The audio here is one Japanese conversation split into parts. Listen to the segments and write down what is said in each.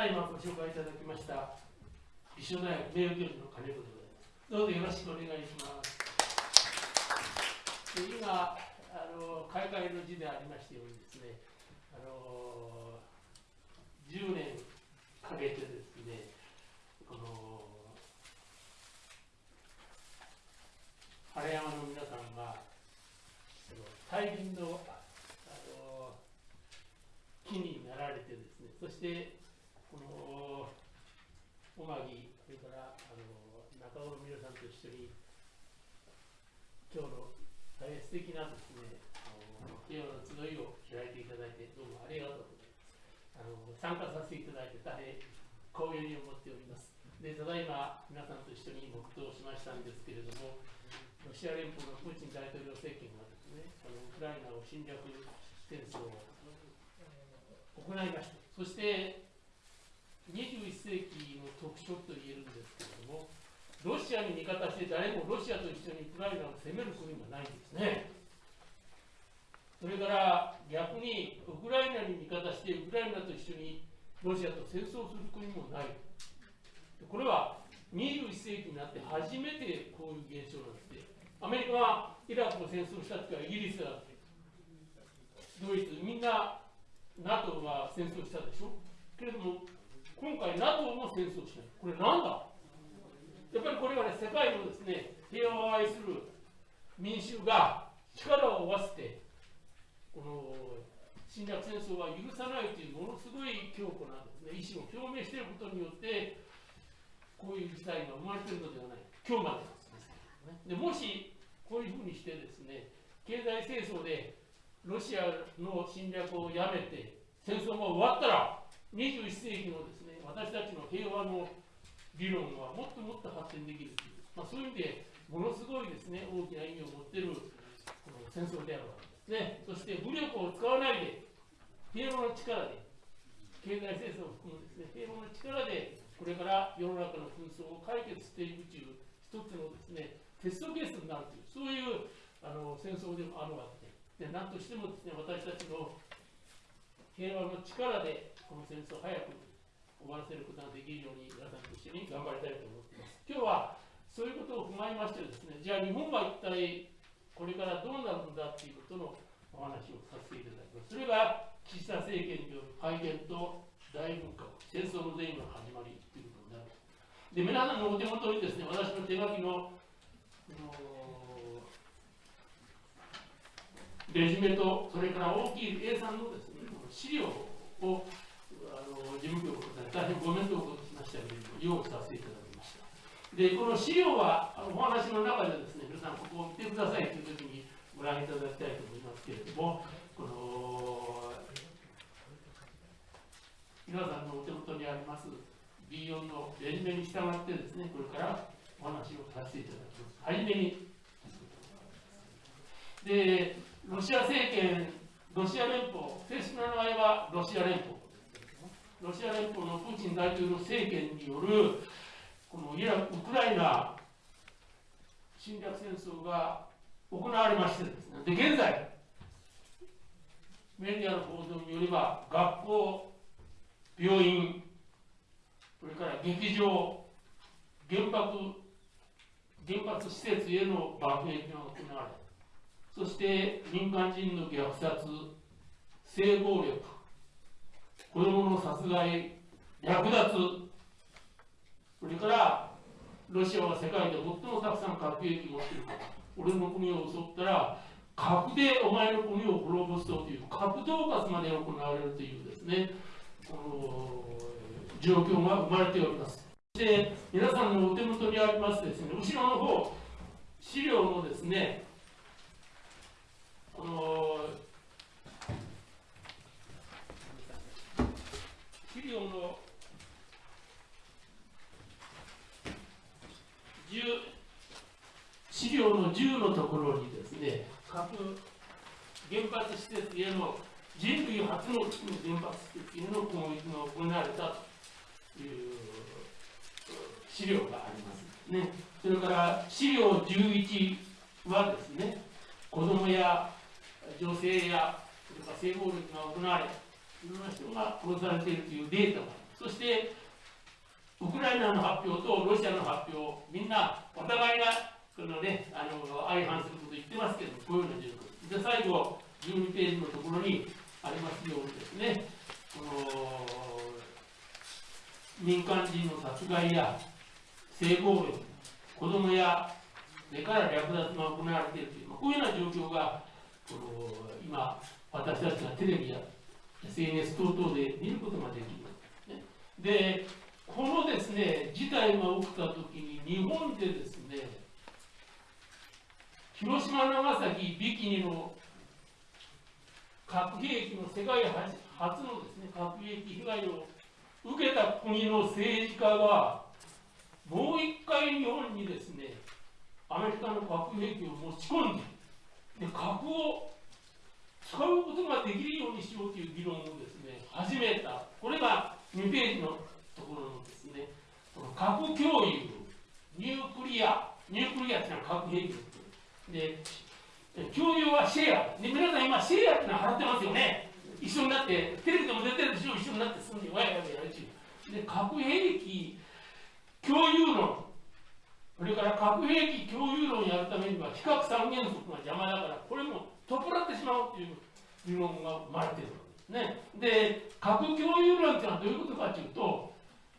ただいまご紹介いただきました立正大学名誉教授の金子でございます。どうぞよろしくお願いします。で今あの開会の字でありましたようにですね、あの10年かけてですね、この晴山の皆さんが大輪のあの木になられてですね、そしておまぎ、それからあの中尾の皆さんと一緒に、今日の大変素敵なですね、あの平和の集いを開いていただいて、どうもありがとうございます。あの参加させていただいて、大変光栄に思っております。で、ただいま皆さんと一緒に黙祷しましたんですけれども、ロシア連邦のプーチン大統領政権がですね、あのウクライナを侵略戦争を行いました。そして21世紀の特色と言えるんですけれども、ロシアに味方して誰もロシアと一緒にウクライナを攻める国がないんですね。それから逆にウクライナに味方してウクライナと一緒にロシアと戦争する国もない。これは21世紀になって初めてこういう現象なんですね。アメリカはイラクを戦争した時はイギリスだって、ドイツ、みんな NATO が戦争したでしょ。けれども、今回 NATO も戦争しない。これなんだ？やっぱりこれはね、世界のですね、平和を愛する民衆が力を合わせて、この侵略戦争は許さないというものすごい強固なですね、意思を表明していることによって、こういう事態が生まれているのではない今日までですね。でもし、こういうふうにしてですね、経済戦争でロシアの侵略をやめて、戦争が終わったら、21世紀のですね、私たちの平和の理論はもっともっと発展できるという、まあ、そういう意味でものすごいですね大きな意味を持っているこの戦争であるわけですね。そして武力を使わないで平和の力で経済戦争を含むですね平和の力でこれから世の中の紛争を解決していくという一つのですねテストケースになるというそういうあの戦争でもあるわけでで何としてもですね私たちの平和の力でこの戦争を早く終わらせることができるように皆さんと一緒に頑張りたいと思っています。今日はそういうことを踏まえましてですね、じゃあ日本は一体これからどうなるんだということのお話をさせていただきます。それが岸田政権による改憲と大文化、戦争の前後の始まりということになる。で、皆さんのお手元にですね、私の手書きのレジュメと、それから大きい A3 のですね、資料をあの事務局の大変ご面倒をおかけしましたけれども、用意させていただきました。で、この資料は、あのお話の中でですね、皆さんここを見てくださいというときにご覧いただきたいと思いますけれども、この皆さんのお手元にあります B4 のレジュメに従ってですね、これからお話をさせていただきます。はじめに、で、ロシア政権、ロシア連邦、正式な名前はロシア連邦。ロシア連邦のプーチン大統領政権によるこのイラウクライナ侵略戦争が行われましてですね、で現在、メディアの報道によれば、学校、病院、それから劇場、原爆、原発施設への爆撃が行われ、そして民間人の虐殺、性暴力、子供の殺害、略奪、それからロシアは世界で最もたくさん核兵器を持っているから、俺の国を襲ったら、核でお前の国を滅ぼすという核恫喝まで行われるというですね、この状況が生まれております。そして皆さんのお手元にありますですね、後ろの方、資料のですね、この資料の資料の10のところにですね、核原発施設への人類初の原発施設への攻撃が行われたという資料があります。ね、それから資料11はですね、子供や女性やそれから性暴力が行われた、いろんな人が殺されているというデータ。そしてウクライナの発表とロシアの発表、みんなお互いがこの、ね、あの相反すること言ってますけどこういうような状況。で、最後、12ページのところにありますようにですね、この民間人の殺害や性暴力、子供や目から略奪が行われているという、まあ、こういうような状況がこの今、私たちがテレビや SNS 等々で見ることができます。ね、でこのですね事態が起きたときに日本でですね広島、長崎、ビキニの核兵器の世界初のですね核兵器被害を受けた国の政治家がもう一回日本にですねアメリカの核兵器を持ち込んでで核を使うことができるようにしようという議論をですね始めたこれが2ページのところのですね、この核共有、ニュークリア、ニュークリアっていうのは核兵器です。で、共有はシェア。で、皆さん今、シェアっていうのは払ってますよね。一緒になって、テレビでも出てるでしょ、一緒になって住んで、わやわややるし。で、核兵器共有論。それから核兵器共有論をやるためには、非核三原則が邪魔だから、これも取っ払ってしまうという理論が生まれているわけですね。で、核共有論っていうのはどういうことかというと、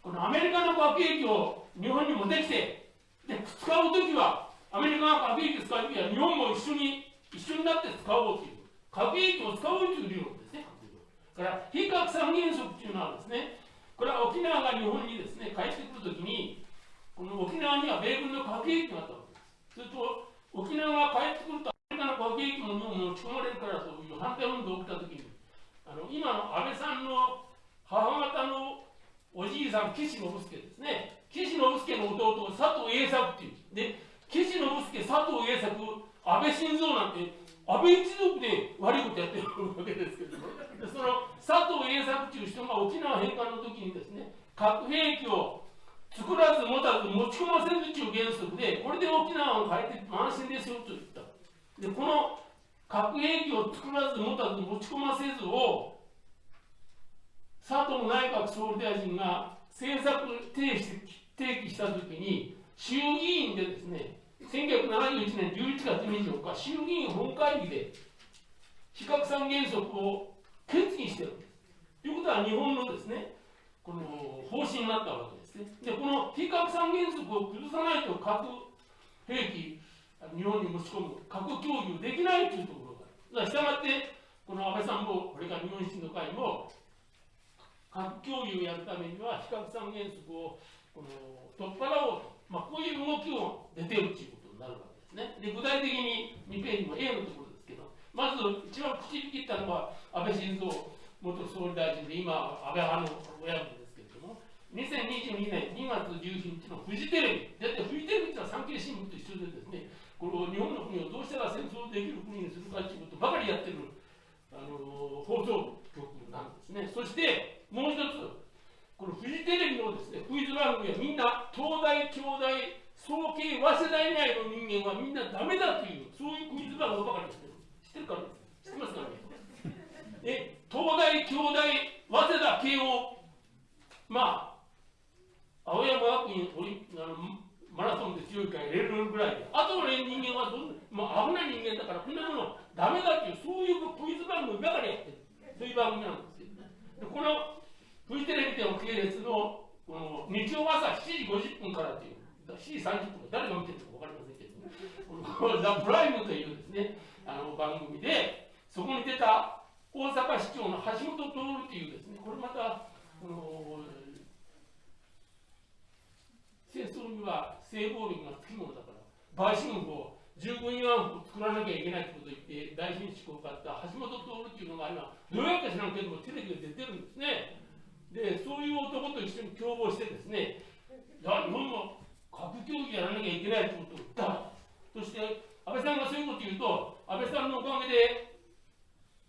このアメリカの核兵器を日本にもできて、で使うときは、アメリカが核兵器を使うときは、日本も一緒に一緒になって使おうという、核兵器を使おうという理論ですね。だから、非核三原則というのはですね、これは沖縄が日本にですね、帰ってくるときに、この沖縄には米軍の核兵器があったわけです。すると、沖縄が帰ってくると、アメリカの核兵器も持ち込まれるからという反対運動が起きたときに、あの今の安倍さんの母方のおじいさん、岸信介ですね。岸信介の弟、佐藤栄作っていう。で、岸信介、佐藤栄作、安倍晋三なんて、安倍一族で悪いことやってるわけですけども、その佐藤栄作っていう人が沖縄返還の時にですね、核兵器を作らず持たず持ち込ませずという原則で、これで沖縄を変えて安心ですよと言った。で、この核兵器を作らず持たず持ち込ませずを佐藤内閣総理大臣が政策提起提起したときに、衆議院でですね、1971年11月24日、衆議院本会議で非核三原則を決議してるんです。ということは、日本のですね、この方針になったわけですね。で、この非核三原則を崩さないと核兵器、日本に持ち込む、核共有できないというところがある。したがって、この安倍さんも、これから日本維新の会も、核共有をやるためには、非核三原則をこの取っ払おうと、まあ、こういう動きを出てるということになるわけですね。で具体的に2ページの A のところですけど、まず一番口に切ったのは安倍晋三元総理大臣で、今、安倍派の親分ですけれども、2022年2月17日のフジテレビ、だってフジテレビってのは産経新聞と一緒でですね、この日本の国をどうしたら戦争できる国にするかということばかりやってるあの放送局なんですね。そしてもう一つ、このフジテレビのですね、クイズ番組はみんな、東大、京大、総計、早稲田以外の人間はみんなダメだという、そういうクイズ番組ばかりしてる。知ってるから知ってますかね？え、東大、京大、早稲田、慶応、まあ、青山学院オリあのマラソンで強いから入れるぐらいで、あとの人間はどんまあ、危ない人間だから、こんなものダメだっていう、そういうクイズ番組ばかりやってる。そういう番組なんですよね。でこのフジテレビでの系列のこの日曜朝7時50分からという、7時30分誰が見てるか分かりませんけど、このザ・プライムというですね、あの番組で、そこに出た大阪市長の橋本徹というですね、これまた、この戦争には性暴力がつきものだから、売春法、15位案を作らなきゃいけないということを言って、大臣志向を買った橋本徹っていうのが今、どうやって知らんけども、テレビで出てるんですね。でそういう男と一緒に共謀してですねいや日本も核協議やらなきゃいけないということを言った。そして安倍さんがそういうことを言うと安倍さんのおかげで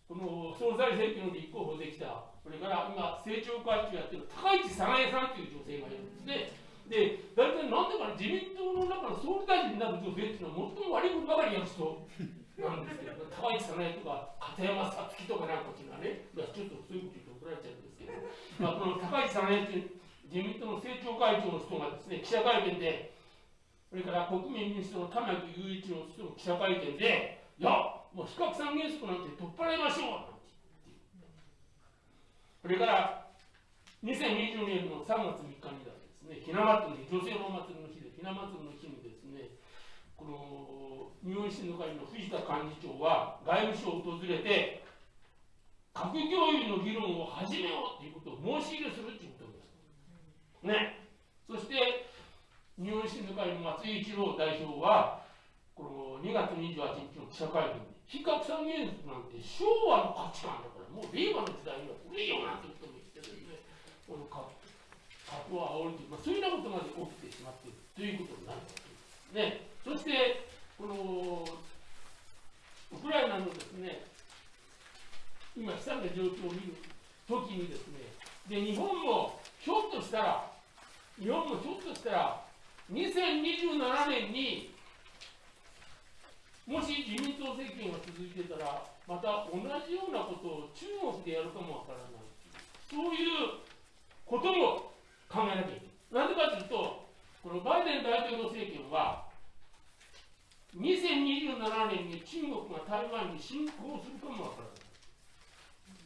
この総裁選挙の立候補できた。それから今政調会長やってる高市早苗さんという女性がいるんですね。で大体なんでか自民党の中の総理大臣になる女性っていうのは最も悪いことばかりやる人なんですけど、高市早苗とか片山さつきとかなんかっていうのはね、ちょっとそういうこと言うと怒られちゃうんですけど、まあ、この高市早苗という自民党の政調会長の人がですね、記者会見で、それから国民民主党の玉木雄一の人の記者会見で、いや、もう非核三原則なんて取っ払いましょうなんてそれから2020年の3月3日にはですね、ひな祭り、女性のお祭りの日で、ひな祭りの日にですね、この日本維新の会の藤田幹事長は外務省を訪れて、核共有の議論を始めようということを申し入れするということです。ね。そして、日本維新の会の松井一郎代表は、この2月28日の記者会見で、非核三原則なんて昭和の価値観だから、もう令和の時代には古いよなんてことも言ってですね、この核を煽るという、まあ、そういうようなことまで起きてしまっているということになるわけです。ね。そして、このウクライナのですね、今、悲惨な状況を見るときにですね、で日本もひょっとしたら、日本もひょっとしたら、2027年にもし自民党政権が続いてたら、また同じようなことを中国でやるかもわからない。そういうことも考えなきゃいけない。なぜかというと、このバイデン大統領政権は、2027年に中国が台湾に侵攻するかもわからない。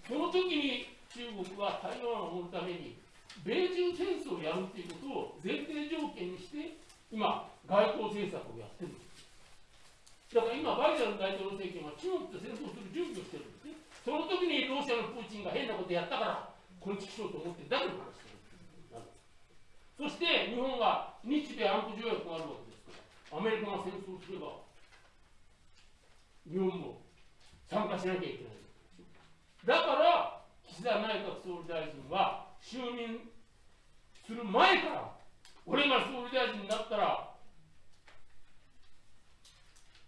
その時に中国は台湾を守るために、米中戦争をやるということを前提条件にして、今、外交政策をやってるんです。だから今、バイデン大統領政権は中国と戦争する準備をしてるんですね。その時にロシアのプーチンが変なことやったから、このちしようと思ってだけの話そして日本は日米安保条約があるわけですから、アメリカが戦争すれば、日本も参加しなきゃいけない。だから、岸田内閣総理大臣は就任する前から、俺が総理大臣になったら、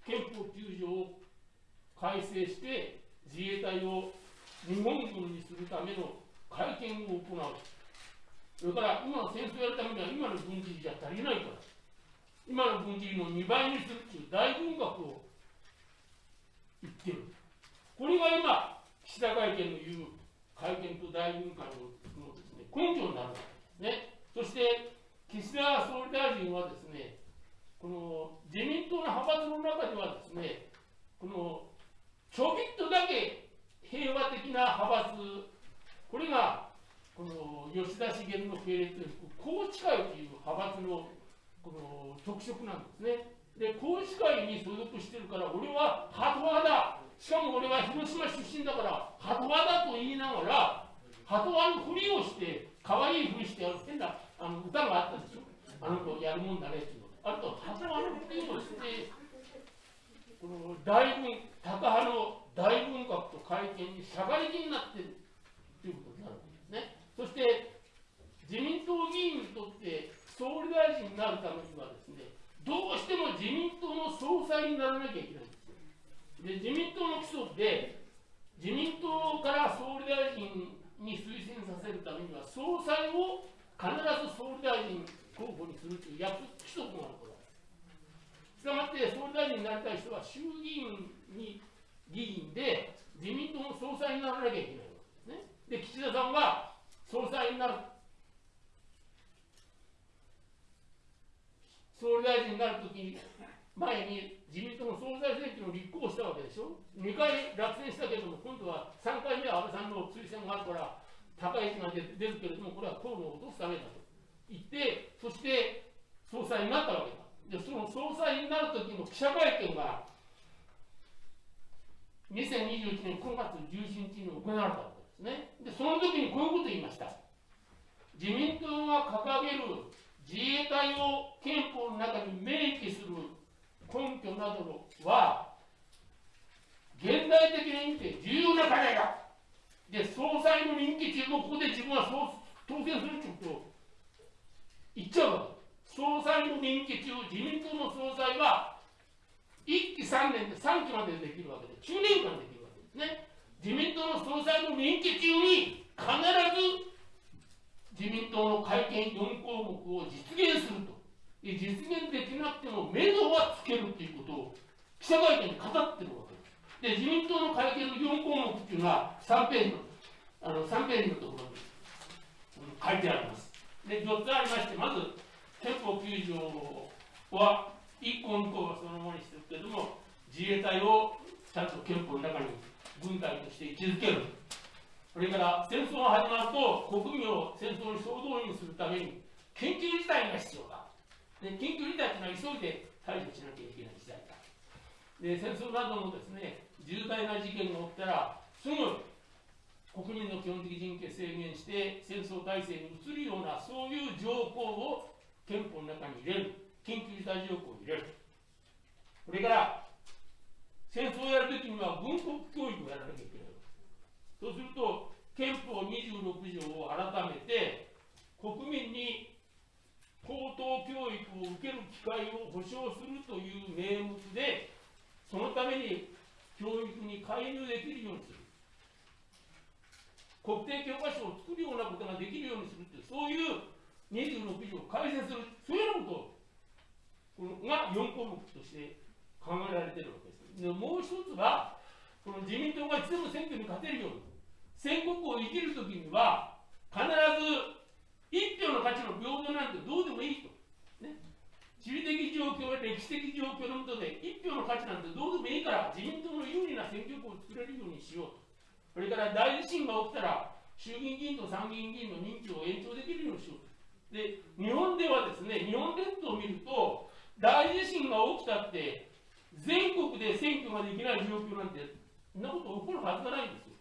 憲法9条を改正して、自衛隊を日本軍にするための会見を行う。それから今の戦争をやるためには今の軍事費じゃ足りないから、今の軍事費の2倍にするっていう大軍学を言ってる。これが今、岸田会見の言う会見と大軍会ののです、ね、根拠になるわけですね。そして、岸田総理大臣はですね、この自民党の派閥の中ではですね、このちょびっとだけ平和的な派閥、これがこの吉田茂の系列で宏池会という派閥のこの特色なんですね。で、宏池会に所属してるから、俺はハト派だ。しかも俺は広島出身だから、ハト派だと言いながら、ハト派のふりをして、可愛いふりしてやる変なあの歌があったでしょ。あの子やるもんだねっていうの。あと、ハト派のふりをして、この大文、タカ派の大文学と会見にしゃがり気になってるということになる。そして自民党議員にとって総理大臣になるためにはですね、どうしても自民党の総裁にならなきゃいけないんですよ。で、自民党の基礎で、自民党から総理大臣に推薦させるためには、総裁を必ず総理大臣候補にするという約規則があるからしたがって、総理大臣になりたい人は衆議院に議員で、自民党の総裁にならなきゃいけないわけですね。で、岸田さんは総裁になる。総理大臣になるときに、前に自民党の総裁選挙の立候補したわけでしょ。2回落選したけれども、今度は3回目は安倍さんの推薦があるから、高市が出るけれども、これは河野を落とすためだと言って、そして総裁になったわけだ。で、その総裁になるときの記者会見が、2021年9月17日に行われたね。で、その時にこういうことを言いました。自民党が掲げる自衛隊を憲法の中に明記する根拠などは、現代的に見て重要な課題だ。で、総裁の任期中もここで自分は当選するということを言っちゃうわけ。総裁の任期中、自民党の総裁は1期3年で3期までできるわけで、9年間できるわけですね。自民党の総裁の任期中に必ず自民党の会見4項目を実現すると。実現できなくても目処はつけるということを記者会見に語ってるわけですで、自民党の会見の4項目っていうのは3ページの、あの3ページのところに書いてあります。で、4つありまして、まず、憲法9条は、1項2項はそのものにしてるけれども、自衛隊をちゃんと憲法の中に軍隊として位置づける。それから戦争が始まると国民を戦争に総動員するために緊急事態が必要だ。で緊急事態というのは急いで対処しなきゃいけない時代だ。で戦争などのですね重大な事件が起きたらすぐ国民の基本的人権制限して戦争体制に移るようなそういう条項を憲法の中に入れる緊急事態条項を入れるそれから戦争をやるときには軍国教育をやらなきゃいけないそうすると憲法26条を改めて国民に高等教育を受ける機会を保障するという名目でそのために教育に介入できるようにする。国定教科書を作るようなことができるようにするってそういう26条を改正するそういうようなことが4項目として考えられているわけ。もう一つはこの自民党がいつでも選挙に勝てるように戦国を生きるときには必ず一票の価値の平等なんてどうでもいいと。ね、地理的状況や歴史的状況のもとで一票の価値なんてどうでもいいから自民党の有利な選挙区を作れるようにしようと。それから大地震が起きたら、衆議院議員と参議院議員の任期を延長できるようにしようと。で、日本ではですね、日本列島を見ると、大地震が起きたって、全国で選挙ができない状況なんて、そんなこと起こるはずがないんですよ。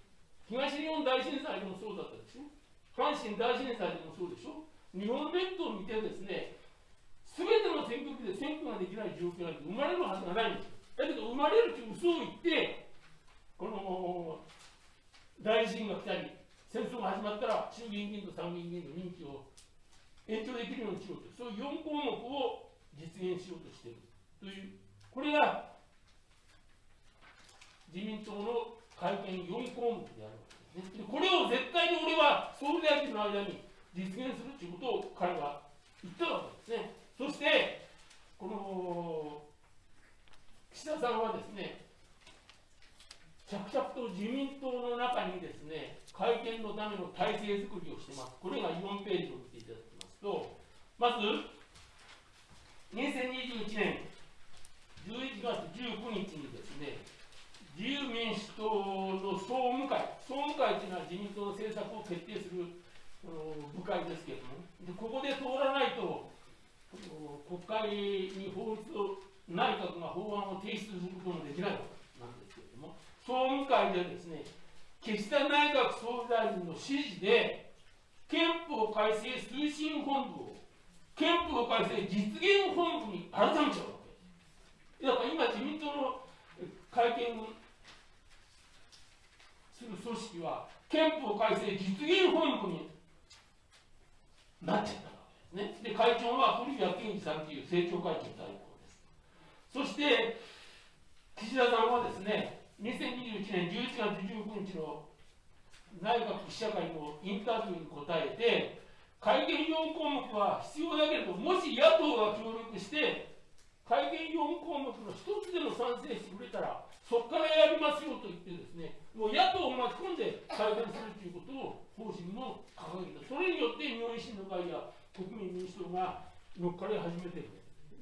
東日本大震災でもそうだったでしょ。阪神大震災でもそうでしょ。日本列島を見てですね、すべての選挙区で選挙ができない状況なんて生まれるはずがないんですよ。だけど生まれるという嘘を言って、この大地震が来たり、戦争が始まったら衆議院議員と参議院議員の任期を延長できるようにしようと、そういう4項目を実現しようとしているという、これが自民党の会見4項目であるわけですね。これを絶対に俺は総理大臣の間に実現するということを彼は言ったわけですね。そして、この岸田さんはですね、着々と自民党の中にですね、会見のための体制づくりをしてます。これが4ページを見ていただきますと、まず、2021年11月19日にですね、自由民主党の総務会、総務会というのは自民党の政策を決定する部会ですけれども、でここで通らないと、国会に法律を、内閣が法案を提出することもできないわけなんですけれども、総務会でですね、岸田内閣総理大臣の指示で、憲法改正推進本部を憲法改正実現本部に改めちゃうだから今自民党の会見する組織は憲法改正実現本部になっちゃったわけですね。で、会長は古谷健二さんという政調会長代行です。そして、岸田さんはですね、2021年11月19日の内閣記者会のインタビューに答えて、改憲4項目は必要だけれど、もし野党が協力して、改憲4項目の一つでも賛成してくれたら、そこからやりますよと言ってですね、もう野党を巻き込んで改憲するということを方針も掲げた。それによって日本維新の会や国民民主党が乗っかり始めてる。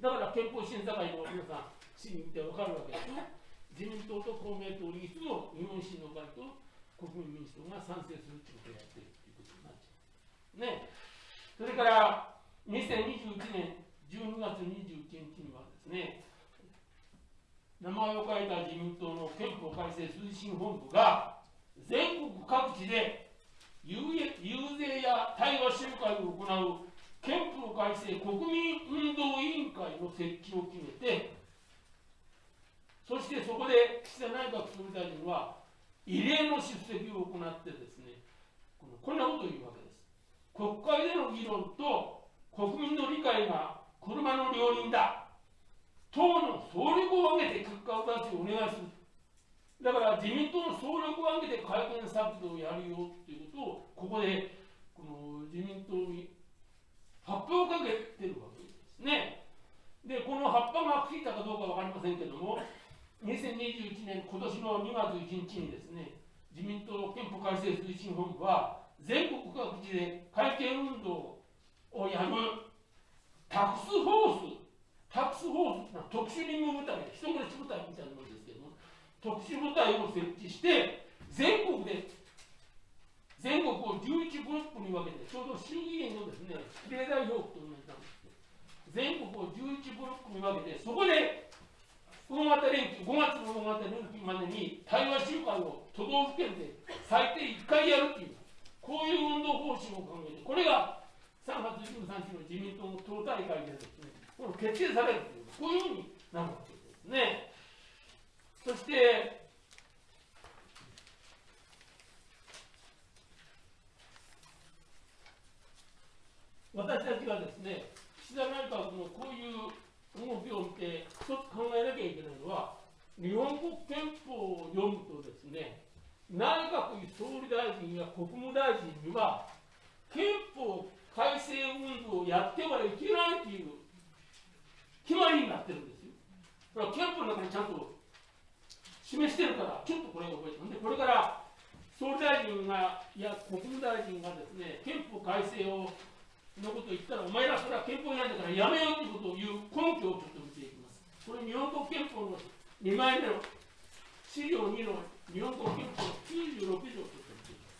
だから憲法審査会の皆さん、市民ってわかるわけですね。自民党と公明党にいつも日本維新の会と国民民主党が賛成するということをやっているということになっちゃう。ね。それから2021年12月21日にはですね、名前を書いた自民党の憲法改正推進本部が全国各地で遊説や対話集会を行う憲法改正国民運動委員会の設置を決めてそしてそこで岸田内閣総理大臣は異例の出席を行ってですね、このこんなことを言うわけです。国会での議論と国民の理解が車の両輪だ。党の総力を挙げて結果を出しお願いする。だから自民党の総力を挙げて改憲策動をやるよっていうことを、ここでこの自民党に発表をかけてるわけですね。で、この葉っぱがついたかどうかわかりませんけども、2021年今年の2月1日にですね、自民党憲法改正推進本部は、全国各地で改憲運動をやむタクスフォース、タクスフォース特殊任務部隊、人殺し部隊みたいなものですけども、特殊部隊を設置して、全国で全国を11ブロックに分けて、ちょうど衆議院のですね、比例代表区と同じなんです全国を11ブロックに分けて、そこで大型連休、5月の大型連休までに対話集会を都道府県で最低1回やるっていう、こういう運動方針を考えて、これが3月13日の自民党の党大会でですね、この決定されるという、こういうふうになるわけですね。そして、私たちがですね、岸田内閣のこういう動きを見て、一つ考えなきゃいけないのは、日本国憲法を読むとですね、内閣総理大臣や国務大臣には、憲法改正運動をやってはいけないという決まりになってるんですよ。これは憲法の中にちゃんと示してるから、ちょっとこれを覚えてでこれから総理大臣が、いや、国務大臣がですね、憲法改正をのことを言ったら、お前らそれは憲法違反だからやめようということを言う根拠をちょっと見ていきます。これ、日本国憲法の2枚目の資料2の日本国憲法96条をちょっと見ていきます。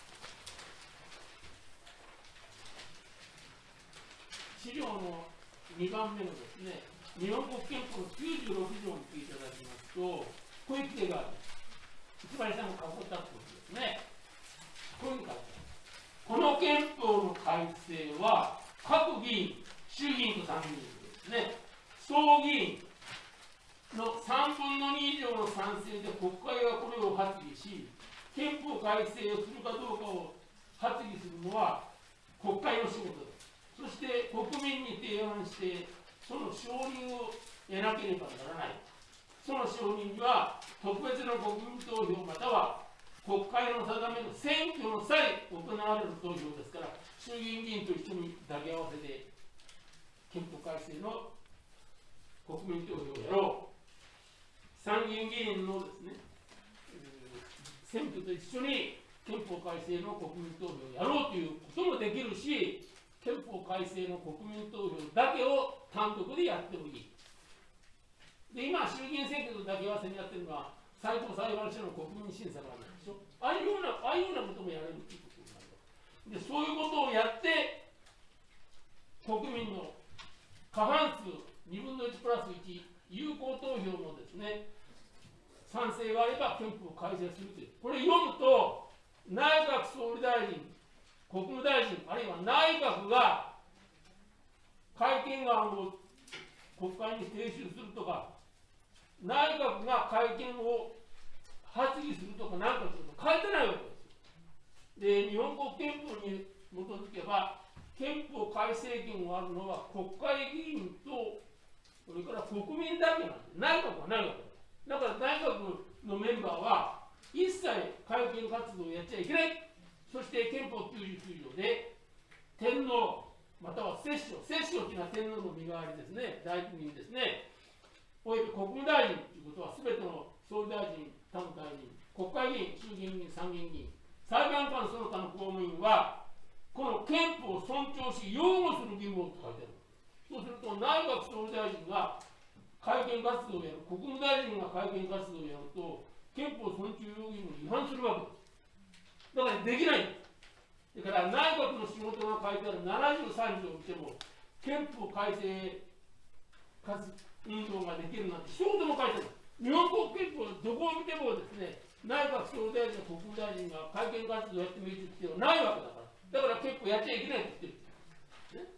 資料の2番目のですね、日本国憲法の96条を見ていただきますと、こういう規定がある。つまりさんが囲ったということですね。こういうふうに書いてある。この憲法の改正は、各議員、衆議院と参議院ですね、総議員の3分の2以上の賛成で国会がこれを発議し、憲法改正をするかどうかを発議するのは国会の仕事です。そして国民に提案して、その承認を得なければならない。その承認には、特別の国民投票または国会の定めの選挙の際行われる投票ですから、衆議院議員と一緒に抱き合わせて、憲法改正の国民投票をやろう。参議院議員のですね、選挙と一緒に憲法改正の国民投票をやろうということもできるし、憲法改正の国民投票だけを単独でやってもいい。で、今、衆議院選挙と抱き合わせにやってるのは、最高裁判所の国民審査があるんでしょ。ああいうような、ああいうようなこともやれるっていうでそういうことをやって国民の過半数2分の1プラス1有効投票のですね賛成があれば憲法改正するというこれ読むと内閣総理大臣国務大臣あるいは内閣が改憲案を国会に提出するとか内閣が会見を発議するとか何かすると書いてないわけですで日本国憲法に基づけば憲法改正権があるのは国会議員とそれから国民だけなんで内閣はないわけです。だから内閣のメンバーは一切会見活動をやっちゃいけない。そして憲法99条で天皇または摂政摂政というのは天皇の身代わりですね大臣ですねおよび国務大臣ということは全ての総理大臣他の大臣国会議員衆議院議員参議院議員裁判官その他の公務員は、この憲法を尊重し、擁護する義務をと書いてある。そうすると、内閣総理大臣が会見活動をやる、国務大臣が会見活動をやると、憲法尊重要義務に違反するわけです。だからできない。だから内閣の仕事が書いてある73条を見ても、憲法改正活運動ができるなんて一言も書いてない。日本国憲法どこを見てもですね、内閣総理大臣、国務大臣が会見活動をやってもいいって必要はないわけだから、だから結構やっちゃいけないって言ってる、ね、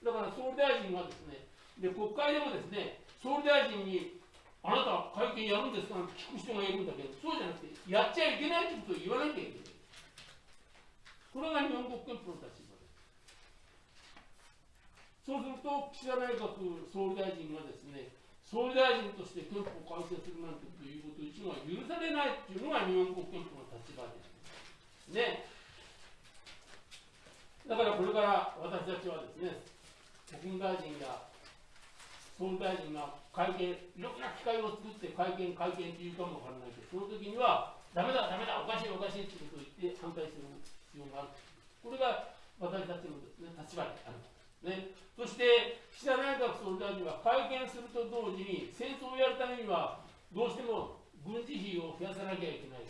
だから総理大臣がですね、で国会でもですね、総理大臣に、あなた会見やるんですかって聞く人がいるんだけど、そうじゃなくて、やっちゃいけないってことを言わなきゃいけない。これが日本国憲法の立場です。そうすると、岸田内閣総理大臣がですね、総理大臣として憲法を改正するなんてということ一は許されないというのが日本国憲法の立場です。ね。だからこれから私たちはですね、国務大臣や総理大臣が会見、いろんな機会を作って会見、会見っていうかもわからないけど、その時には、だめだ、だめだ、おかしい、おかしいってことを言って反対する必要がある。これが私たちの、ね、立場である。ね、そして岸田内閣総理大臣は会見すると同時に戦争をやるためにはどうしても軍事費を増やさなきゃいけない、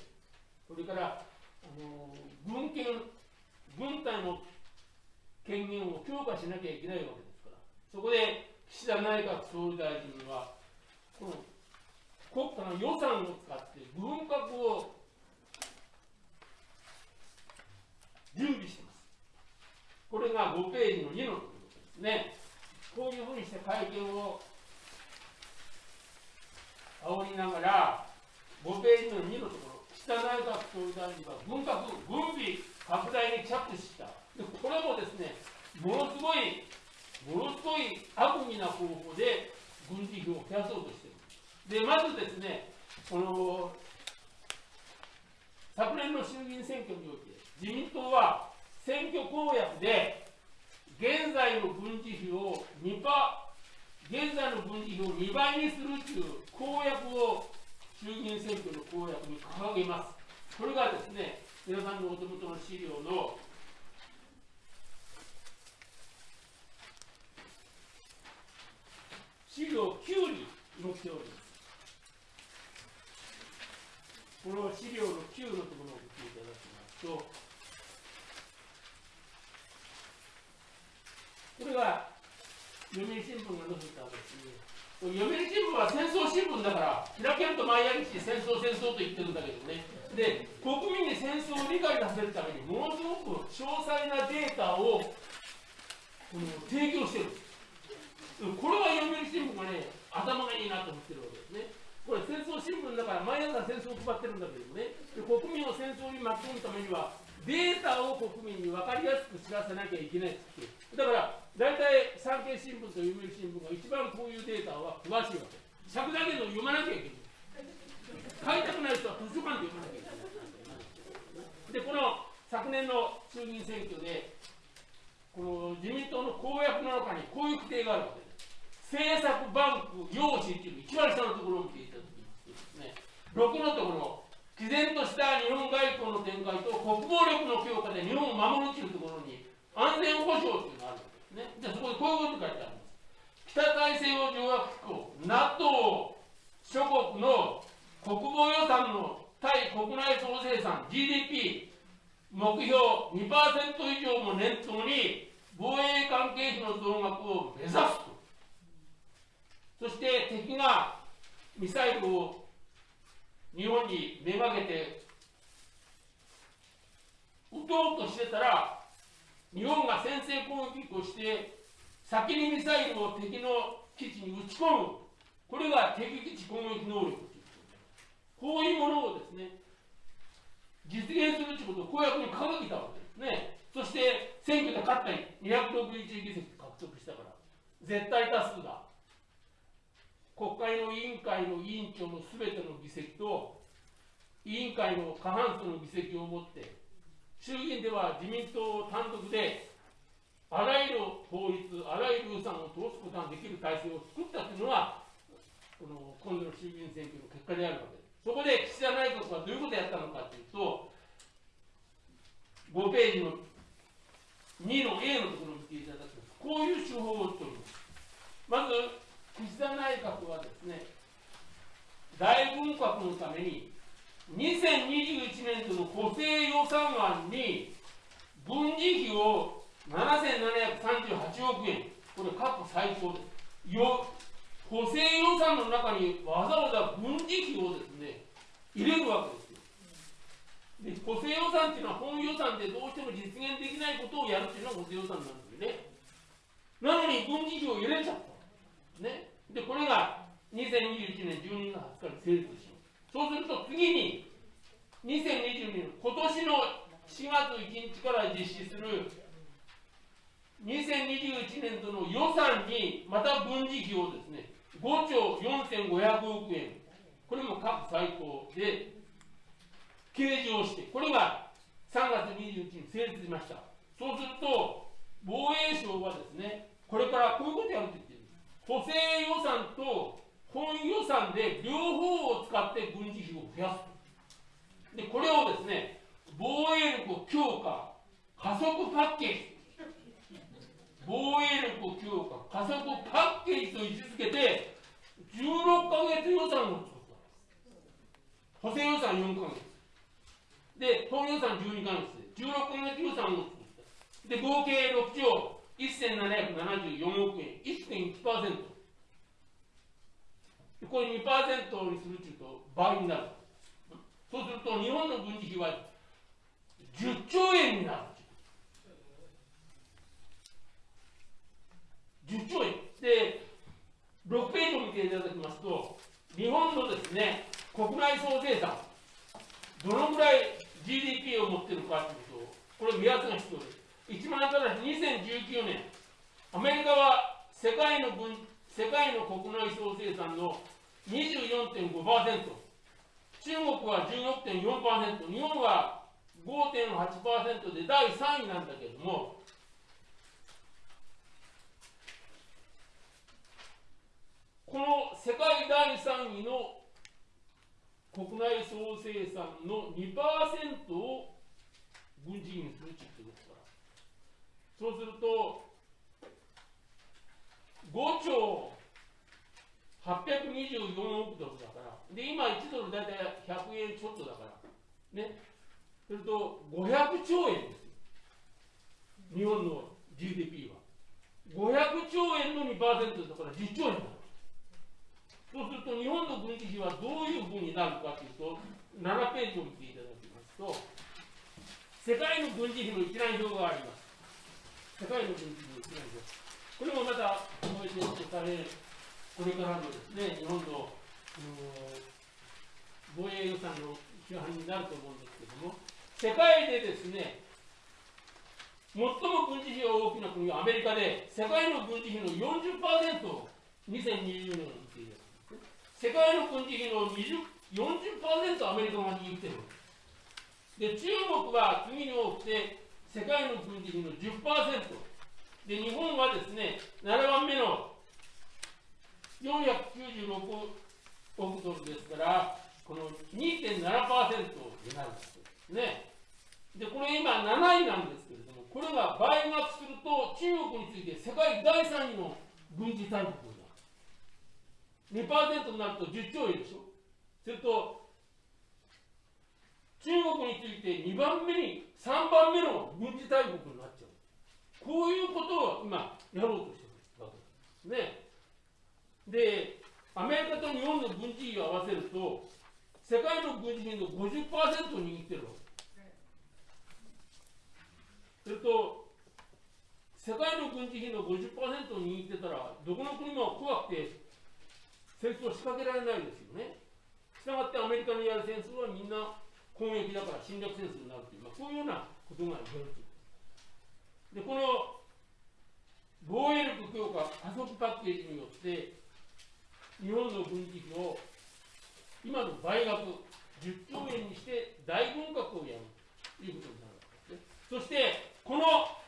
それからあの軍権、軍隊の権限を強化しなきゃいけないわけですから、そこで岸田内閣総理大臣は、この国家の予算を使って軍拡を準備してます。これが5ページの2のところです。ね、こういうふうにして会見を煽りながら、5ページの2のところ、岸田内閣総理大臣は軍拡、軍備拡大に着手した。でこれもですね、ものすごい、ものすごい悪意な方法で軍事費を増やそうとしている。で、まずですね、この昨年の衆議院選挙において、自民党は選挙公約で現在の軍事費を2パ現在の軍事費を2倍にするという公約を衆議院選挙の公約に掲げます。これがですね、皆さんのお手元の資料の資料9に載っております。この資料の9のところを見ていただきますと、これが読売新聞が載せたわけですね読売新聞は戦争新聞だから開けると毎日戦争戦争と言ってるんだけどね。で国民に戦争を理解させるためにものすごく詳細なデータをこの提供してる。これは読売新聞がね頭がいいなと思ってるわけですね。これ戦争新聞だから毎朝戦争を配ってるんだけどね。で国民を戦争に巻き込むためにはデータを国民に分かりやすく知らせなきゃいけないって。だから大体産経新聞と読売新聞が一番こういうデータは詳しいわけ。尺だけど読まなきゃいけない。買いたくない人は図書館で読まなきゃいけない。でこの昨年の衆議院選挙でこの自民党の公約の中にこういう規定があるわけ。です政策バンク用紙っていうの一番下のところを見ていただきます。とですね。6のところ毅然とした日本外交の展開と国防力の強化で日本を守るというところに安全保障というのがあるわけですね。じゃあそこでこういうこと書いてあります。北大西洋条約機構、NATO 諸国の国防予算の対国内総生産 GDP 目標2%以上も念頭に防衛関係費の増額を目指すと。そして敵がミサイルを日本にめがけて撃とうとしてたら日本が先制攻撃をして先にミサイルを敵の基地に撃ち込む。これが敵基地攻撃能力。こういうものをですね実現するということを公約に掲げたわけですね。そして選挙で勝ったり261議席獲得したから絶対多数だ。国会の委員会の委員長のすべての議席と委員会の過半数の議席を持って衆議院では自民党単独であらゆる法律あらゆる予算を通すことができる体制を作ったというのはこの今度の衆議院選挙の結果であるわけです。そこで岸田内閣はどういうことをやったのかというと5ページの2の A のところを見ていただくとこういう手法を取ります。まず岸田内閣はですね、大軍拡のために、2021年度の補正予算案に、軍事費を7738億円、これ過去最高です。よ補正予算の中にわざわざ軍事費をですね、入れるわけですよ。で補正予算っていうのは本予算でどうしても実現できないことをやるっていうのが補正予算なんですよね。なのに軍事費を入れちゃった。ね。で、これが2021年12月20日に成立します。そうすると次に、2022年、今年の4月1日から実施する2021年度の予算にまた軍事費をですね、5兆4500億円、これも過去最高で計上して、これが3月21日に成立しました。そうすると、防衛省はですね、これからこういうことやる補正予算と本予算で両方を使って軍事費を増やすでこれをですね防衛力を強化加速パッケージ。防衛力を強化加速パッケージと位置づけて16か月予算を作った補正予算4か月で本予算12か月で16か月予算を作ったで合計6兆1774億円。1.1%これ2%にするというと倍になる。そうすると日本の軍事費は10兆円になる10兆円。で6ページを見ていただきますと日本のですね国内総生産どのぐらい GDP を持っているかというとこれ目安が必要です。一番新しい2019年。アメリカは世界の分世界の国内総生産の24.5%中国は16.4%日本は5.8%で第3位なんだけれども。この世界第3位の国内総生産の2%を軍事費にするって言ってですからそうすると5兆824億ドルだから。で今1ドル大体100円ちょっとだから。ね。すると500兆円です日本の GDP は。500兆円の2%だから10兆円だそうすると日本の軍事費はどういうふうになるかというと7ページを見ていただきますと世界の軍事費の一覧表があります。世界の軍事費の一覧表これもまた覚えておいて大変これからのですね日本の防衛予算の批判になると思うんですけども世界でですね最も軍事費が大きな国はアメリカで世界の軍事費の40%を2020年に見ているね。世界の軍事費の20 40%アメリカが握っている。で中国は次に多くて世界の軍事費の10%で日本はですね7番目の496億ドルですからこの2.7%になるんですね。でこれ今7位なんですけれどもこれが倍額すると中国について世界第3位の軍事大国2%になると10兆円でしょ。すると中国について2番目に3番目の軍事大国になっちゃうこういうことを今やろうとしてるわけです。ね。でアメリカと日本の軍事費を合わせると世界の軍事費の50%を握ってるわけ。すると世界の軍事費の50%を握ってたらどこの国も怖くて戦争を仕掛けられないですよね。したがってアメリカのやる戦争はみんな攻撃だから侵略戦争になるという、まあ、こういうようなことが言えるとで、この防衛力強化加速パッケージによって、日本の軍事費を今の倍額10兆円にして大軍拡をやるということになるわけですね。そして、この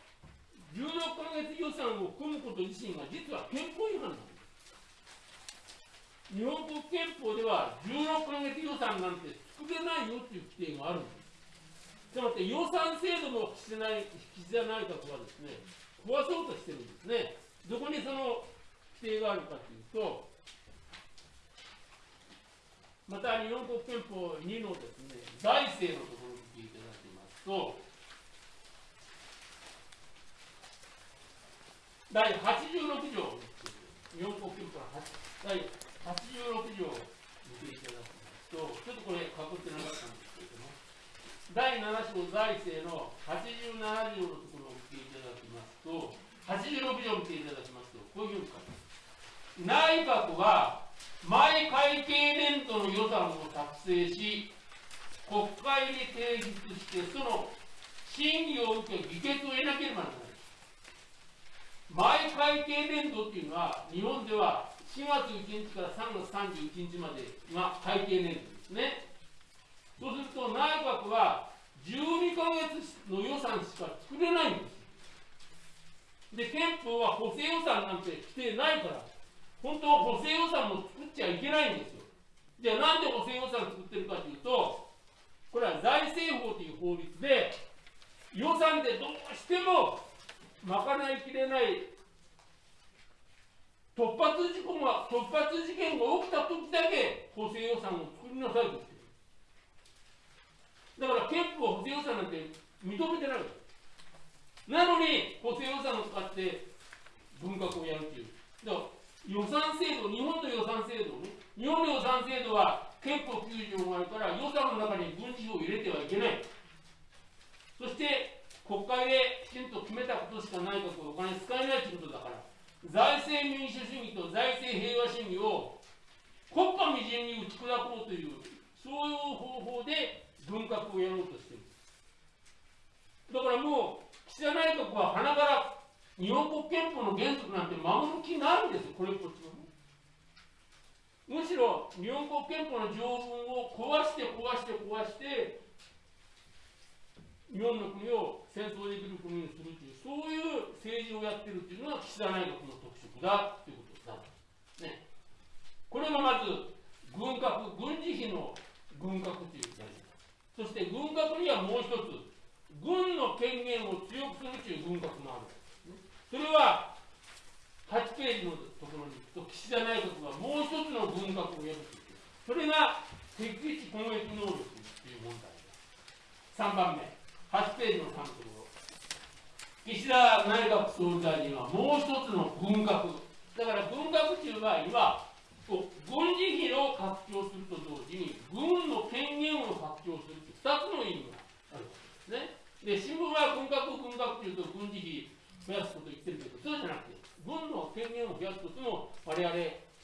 16ヶ月予算を組むこと自身が実は憲法違反なんです。日本国憲法では16ヶ月予算なんて作れないよっていう規定があるんです。つまり予算制度の岸田内閣はですね、壊そうとしてるんですね。どこにその規定があるかというと、また日本国憲法2のですね、財政のところを見ていただきますと、第86条、日本国憲法の第86条を見ていただきますと、ちょっとこれ、かぶってなかったんですけれども、第7章財政の87条のところを見ていただきますと、86条を見ていただきますと、こういうふうに書いて内閣は毎会計年度の予算を作成し、国会に提出して、その審議を受け、議決を得なければならない。毎会計年度っていうのは、日本では4月1日から3月31日までが会計年度ですね。そうすると内閣は12ヶ月の予算しか作れないんですで、憲法は補正予算なんて規定ないから、本当は補正予算も作っちゃいけないんですよ。じゃあなんで補正予算作ってるかというと、これは財政法という法律で、予算でどうしても賄いきれない突発事故が突発事件が起きた時だけ補正予算を作りなさいと言ってるだから憲法補正予算なんて認めてないなのに補正予算を使って文学をやるっていうだから予算制度日本の予算制度ね日本の予算制度は憲法9条があるから予算の中に軍事を入れてはいけない。そして国会できちんと決めたことしか内閣はお金使えないということだから財政民主主義と財政平和主義を国家未然に打ち砕こうというそういう方法で文革をやろうとしているだからもう岸田内閣は花から日本国憲法の原則なんて守る気ないんですよこれっぽっちもむしろ日本国憲法の条文を壊して壊して壊して日本の国を戦争できる国にするというそういう政治をやってるっていうのが岸田内閣の特色だということだ、ね、これがまず軍拡軍事費の軍拡というやり方そして軍拡にはもう一つ軍の権限を強くするという軍拡もある、それは8ページのところに行くと岸田内閣はもう一つの軍拡をやるというそれが敵基地攻撃能力という問題だ3番目。8ページの3ところ岸田内閣総理大臣はもう一つの軍拡。だから軍拡という場合は軍事費を拡張すると同時に軍の権限を拡張するという2つの意味があるわけですね。で新聞は軍拡軍拡というと軍事費増やすこと言ってるけどそうじゃなくて軍の権限を増やすことも我々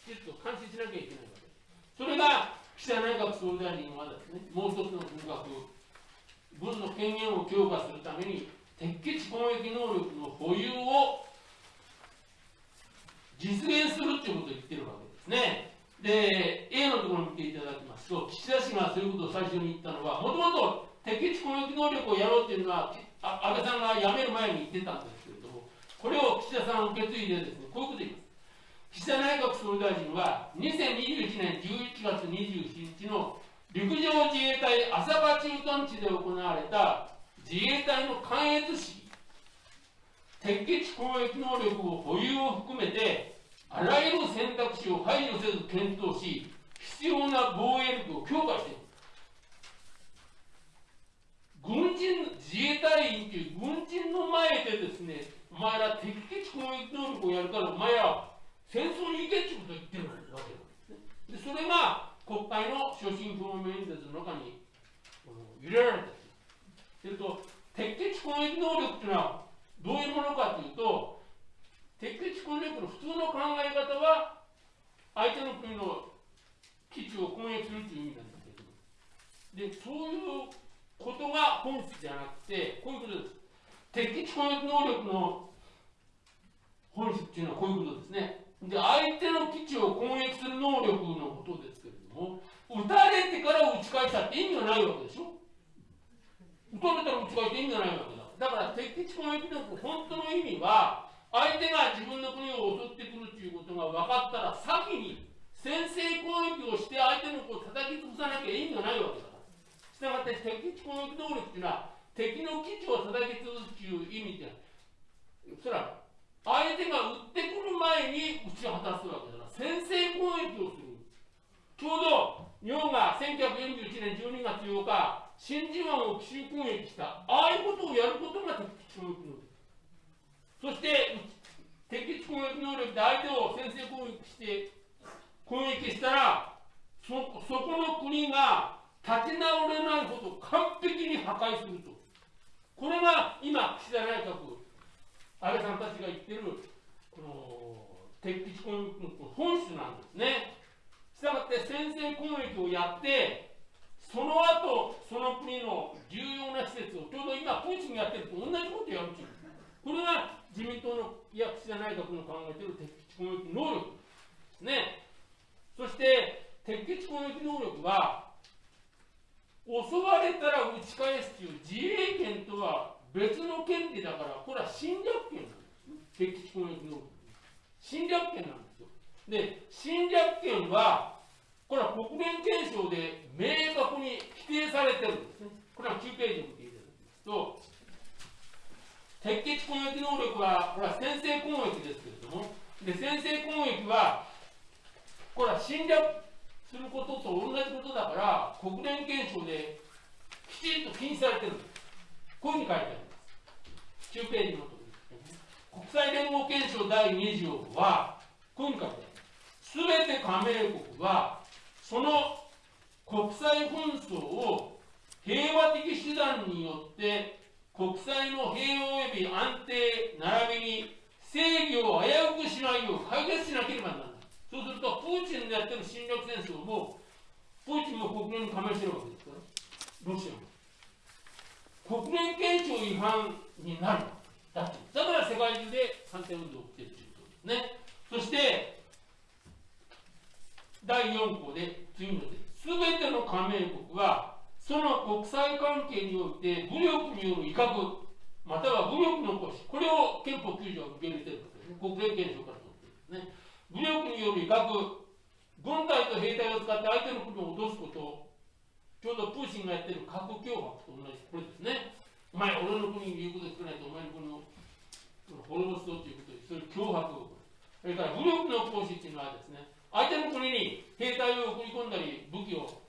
きちっと監視しなきゃいけないわけです。それが岸田内閣総理大臣はですねもう一つの軍拡軍の権限を強化するために敵基地攻撃能力の保有を実現するということを言ってるわけですね。で、A のところを見ていただきますと、岸田氏がそういうことを最初に言ったのは、もともと敵基地攻撃能力をやろうというのは、安倍さんが辞める前に言ってたんですけれども、これを岸田さん受け継いでですね、こういうことを言います。岸田内閣総理大臣は、2021年11月27日の陸上自衛隊浅場駐屯地で行われた自衛隊の関越式敵基地攻撃能力を保有を含めてあらゆる選択肢を排除せず検討し必要な防衛力を強化している。軍人自衛隊員という軍人の前でですねお前ら敵基地攻撃能力をやるからお前ら戦争に行けってことを言ってるわけなんですね。でそれが国会の所信表明演説の中に入れられたする。と敵基地攻撃能力というのはどういうものかというと敵基地攻撃の普通の考え方は相手の国の基地を攻撃するという意味なんですけど。でそういうことが本質じゃなくてこういうことです。敵基地攻撃能力の本質っていうのはこういうことですね。で相手の基地を攻撃する能力のことですけれども撃たれてから打ち返したって意味がないわけでしょ。撃たれたら打ち返して意味がないわけだ。だから敵基地攻撃力本当の意味は相手が自分の国を襲ってくるということが分かったら先に先制攻撃をして相手の子を叩き潰さなきゃ意味がないわけだ。からしたがって敵基地攻撃能力っていうのは敵の基地を叩き潰すという意味でそれは相手が撃ってくる前に打ち果たすわけだから先制攻撃をする。ちょうど日本が1941年12月8日、真珠湾を奇襲攻撃した、ああいうことをやることが敵基地攻撃能力。そして、敵基地攻撃能力で相手を先制攻撃して攻撃したら、そそこの国が立ち直れないほど完璧に破壊すると。これが今、岸田内閣、安倍さんたちが言ってる、この敵基地攻撃の本質なんですね。したがって先制攻撃をやってその後その国の重要な施設をちょうど今プーチンがやってると同じことやるんですこれが自民党のいや岸田内閣の考えている敵基地攻撃能力。ですね。そして敵基地攻撃能力は襲われたら打ち返すという自衛権とは別の権利だからこれは侵略権なんです敵基地攻撃能力。侵略権なんです。で、侵略権は、これは国連憲章で明確に規定されてるんですね。これは9ページを見ていただきますと、敵基地攻撃能力は、これは先制攻撃ですけれども、で先制攻撃は、これは侵略することと同じことだから、国連憲章できちんと禁止されてるんです。こういうふうに書いてあります。9ページのところですね。国際連合憲章第2条は、こういうふうに書いてあります。すべて加盟国は、その国際紛争を平和的手段によって国際の平和及び安定並びに正義を危うくしないよう解決しなければならない。そうすると、プーチンのやってる侵略戦争も、プーチンも国連に加盟してるわけですか？ら、ロシアも。国連憲章違反になるだってだから世界中で反戦運動を起きてるということですねそして第4項で次のですべての加盟国はその国際関係において武力による威嚇または武力の行使これを憲法9条は受け入れてるわけですね国連憲章から取ってるんですね武力による威嚇軍隊と兵隊を使って相手の国を落とすことちょうどプーチンがやってる核脅迫と同じ、これですね。お前、俺の国に言うこと少ないと、お前の国を滅ぼすぞということで、そういう脅迫それから武力の行使っていうのはですね、相手の国に兵隊を送り込んだり、武器を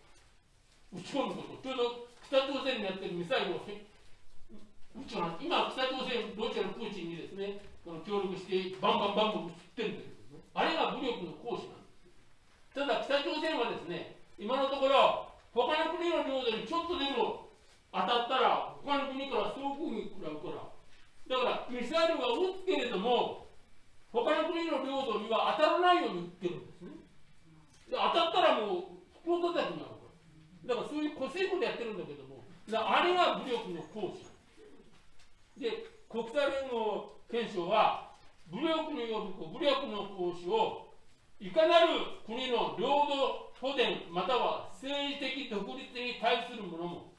撃ち込むこと、ちょうど北朝鮮にやってるミサイルを撃ち今、北朝鮮、ロシアのプーチンにですね、この協力して、バンバンバンバン撃ってるんですけどね、あれが武力の行使なんです。ただ、北朝鮮はですね、今のところ、他の国の領土にちょっとでも当たったら、他の国から総攻撃食らうから。だから、ミサイルが撃つけれども、他の国の領土には当たらないように撃ってるんですね。で当たったらもう、袋叩きになるか。だからそういうこせいことやってるんだけども、あれが武力の行使。で、国際連合憲章は、武力による武力の行使を、いかなる国の領土都電または政治的独立に対するものも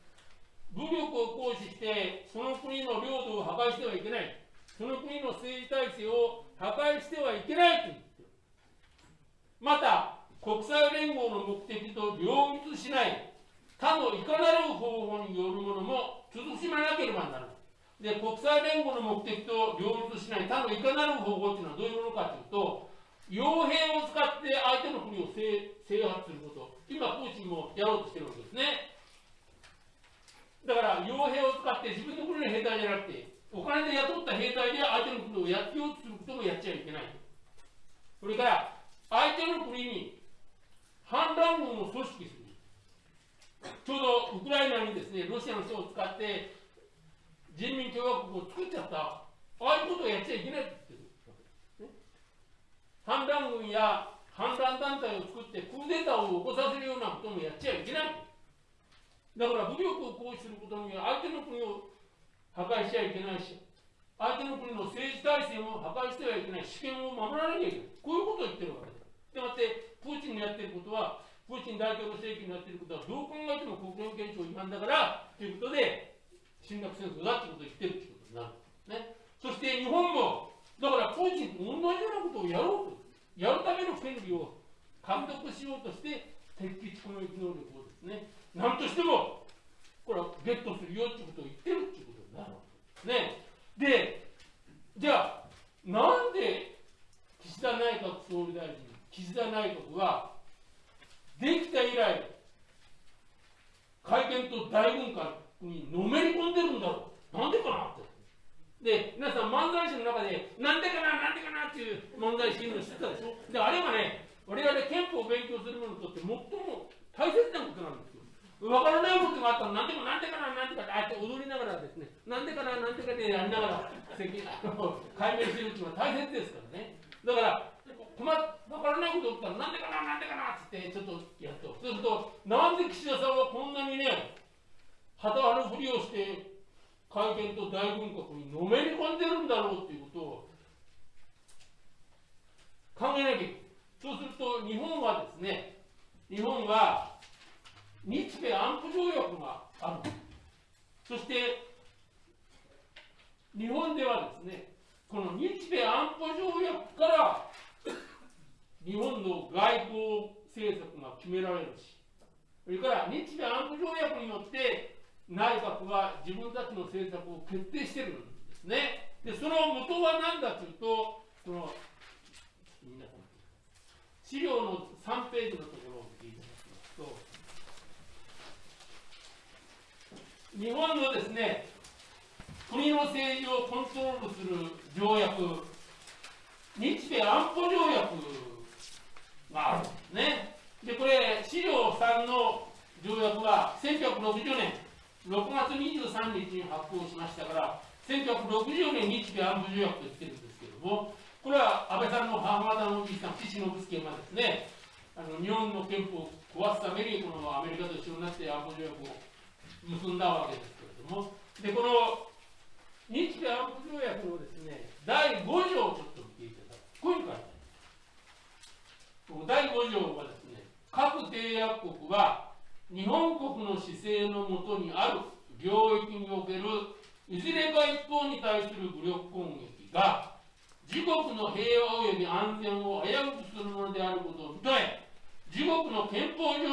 武力を行使してその国の領土を破壊してはいけないその国の政治体制を破壊してはいけないと言ってまた国際連合の目的と両立しない他のいかなる方法によるものも慎まなければならないで国際連合の目的と両立しない他のいかなる方法というのはどういうものかというと傭兵を使って相手の国を制圧すること、今、プーチンもやろうとしてるわけですね。だから、傭兵を使って自分の国の兵隊じゃなくて、お金で雇った兵隊で相手の国をやってようとすることもやっちゃいけない。それから、相手の国に反乱軍を組織する。ちょうどウクライナにですね、ロシアの人を使って人民共和国を作っちゃった。ああいうことをやっちゃいけないってる反乱軍や反乱団体を作ってクーデターを起こさせるようなこともやっちゃいけない。だから武力を行使することには相手の国を破壊しちゃいけないし、相手の国の政治体制も破壊してはいけない、主権を守らなきゃいけない。こういうことを言ってるわけです。でもって、プーチンのやってることは、プーチン大統領政権のやってることは、どう考えても国連憲章違反だから、ということで、侵略戦争だってことを言ってるってことになる。ね。そして日本も、だからプーチンと同じようなことをやろうと。やるための権利を獲得しようとして敵基地攻撃能力をですね何としてもこれはゲットするよっていうことを言ってるっていうことね。でじゃあなんで岸田内閣総理大臣岸田内閣はできた以来会見と大軍艦にのめり込んでるんだろう。なんでかなって。で、皆さん漫才師の中で、なんでかな、なんでかなっていう問題シーンを知ってたでしょ。で、あれはね、我々憲法を勉強する者にとって最も大切なことなんです。わからないことがあったら、なんでもなんでかな、なんでかな、あって踊りながらですね、なんでかな、なんでかでやりながら、解明するっていうのは大切ですからね。だから、困わからないことが起きたら、なんでかな、なんでかなってちょっとやっと。すると、なんで岸田さんはこんなにね、旗張るふりをして、会見と大軍国にのめり込んでるんだろうということを考えなきゃいけない。そうすると日本はですね、日本は日米安保条約がある。そして日本ではですね、この日米安保条約から日本の外交政策が決められるし、それから日米安保条約によって内閣は自分たちの政策を決定してるんですね。でその元は何だというとその資料の3ページのところを見ていただきますと日本のですね国の政治をコントロールする条約日米安保条約があるんですね。でこれ資料3の条約は1960年6月23日に発行しましたから1960年日米安保条約と言ってるんですけどもこれは安倍さんの母方のおじいさん岸信介がですねあの日本の憲法を壊すためにこのアメリカと一緒になって安保条約を結んだわけですけれども。でこの日米安保条約のですね第5条をちょっと見ていただくこういうふうに書いてある第5条はですね各締約国は日本国の姿勢のもとにある領域におけるいずれか一方に対する武力攻撃が自国の平和及び安全を危うくするものであることを認め自国の憲法上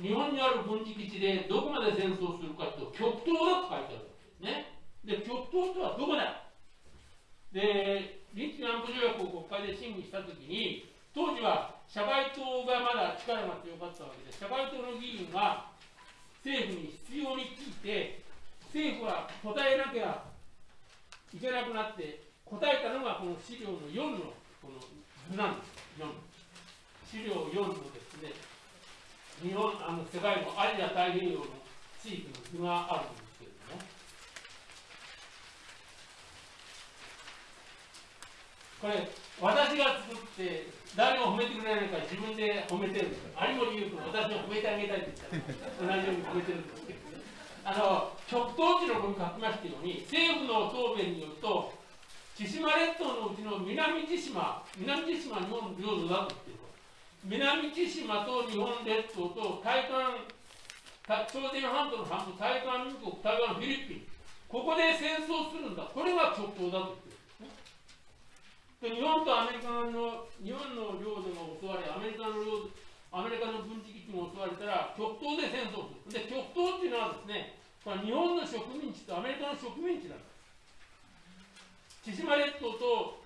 日本にある軍事基地でどこまで戦争するかというと、極東だと書いてあるわけですね。で、極東とはどこだ？で、日南部条約を国会で審議したときに、当時は社会党がまだ力が強かったわけで、社会党の議員が政府に必要に聞いて、政府は答えなきゃいけなくなって、答えたのがこの資料の4のこの図なんです。4資料4のですね、日本あの世界のアジア太平洋の地域の図があるんですけどね。これ、私が作って、誰も褒めてくれないから自分で褒めてるんです。有森優君、私を褒めてあげたいって言ったら、同じように褒めてるんですけど、あの、極東地のこに書きましたように、政府の答弁によると、千島列島のうちの南千島、南千島日本の領土だと言ってる南千島と日本列島と台湾、朝鮮半島の半島、台湾民国、台湾、フィリピン、ここで戦争するんだ。これが極東だと言ってる。で日本とアメリカの日本の領土が襲われアメリカの領土アメリカの軍事基地も襲われたら極東で戦争するで極東っていうのはですねこれ日本の植民地とアメリカの植民地なんです千島列島と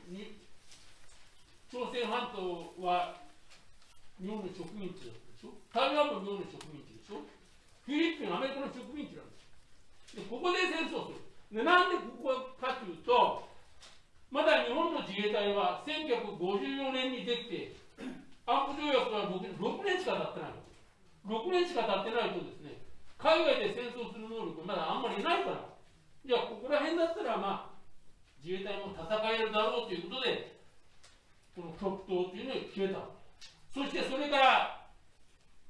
朝鮮半島は日本の植民地だったでしょ？台湾も日本の植民地でしょ？フィリピンアメリカの植民地なんですでここで戦争する。でなんでここかというとまだ日本の自衛隊は1954年にできて安保条約は 6, 6年しか経ってない6年しか経ってないとですね海外で戦争する能力まだあんまりないから。じゃあここら辺だったらまあ自衛隊も戦えるだろうということでこの極東というのを決めた。そしてそれから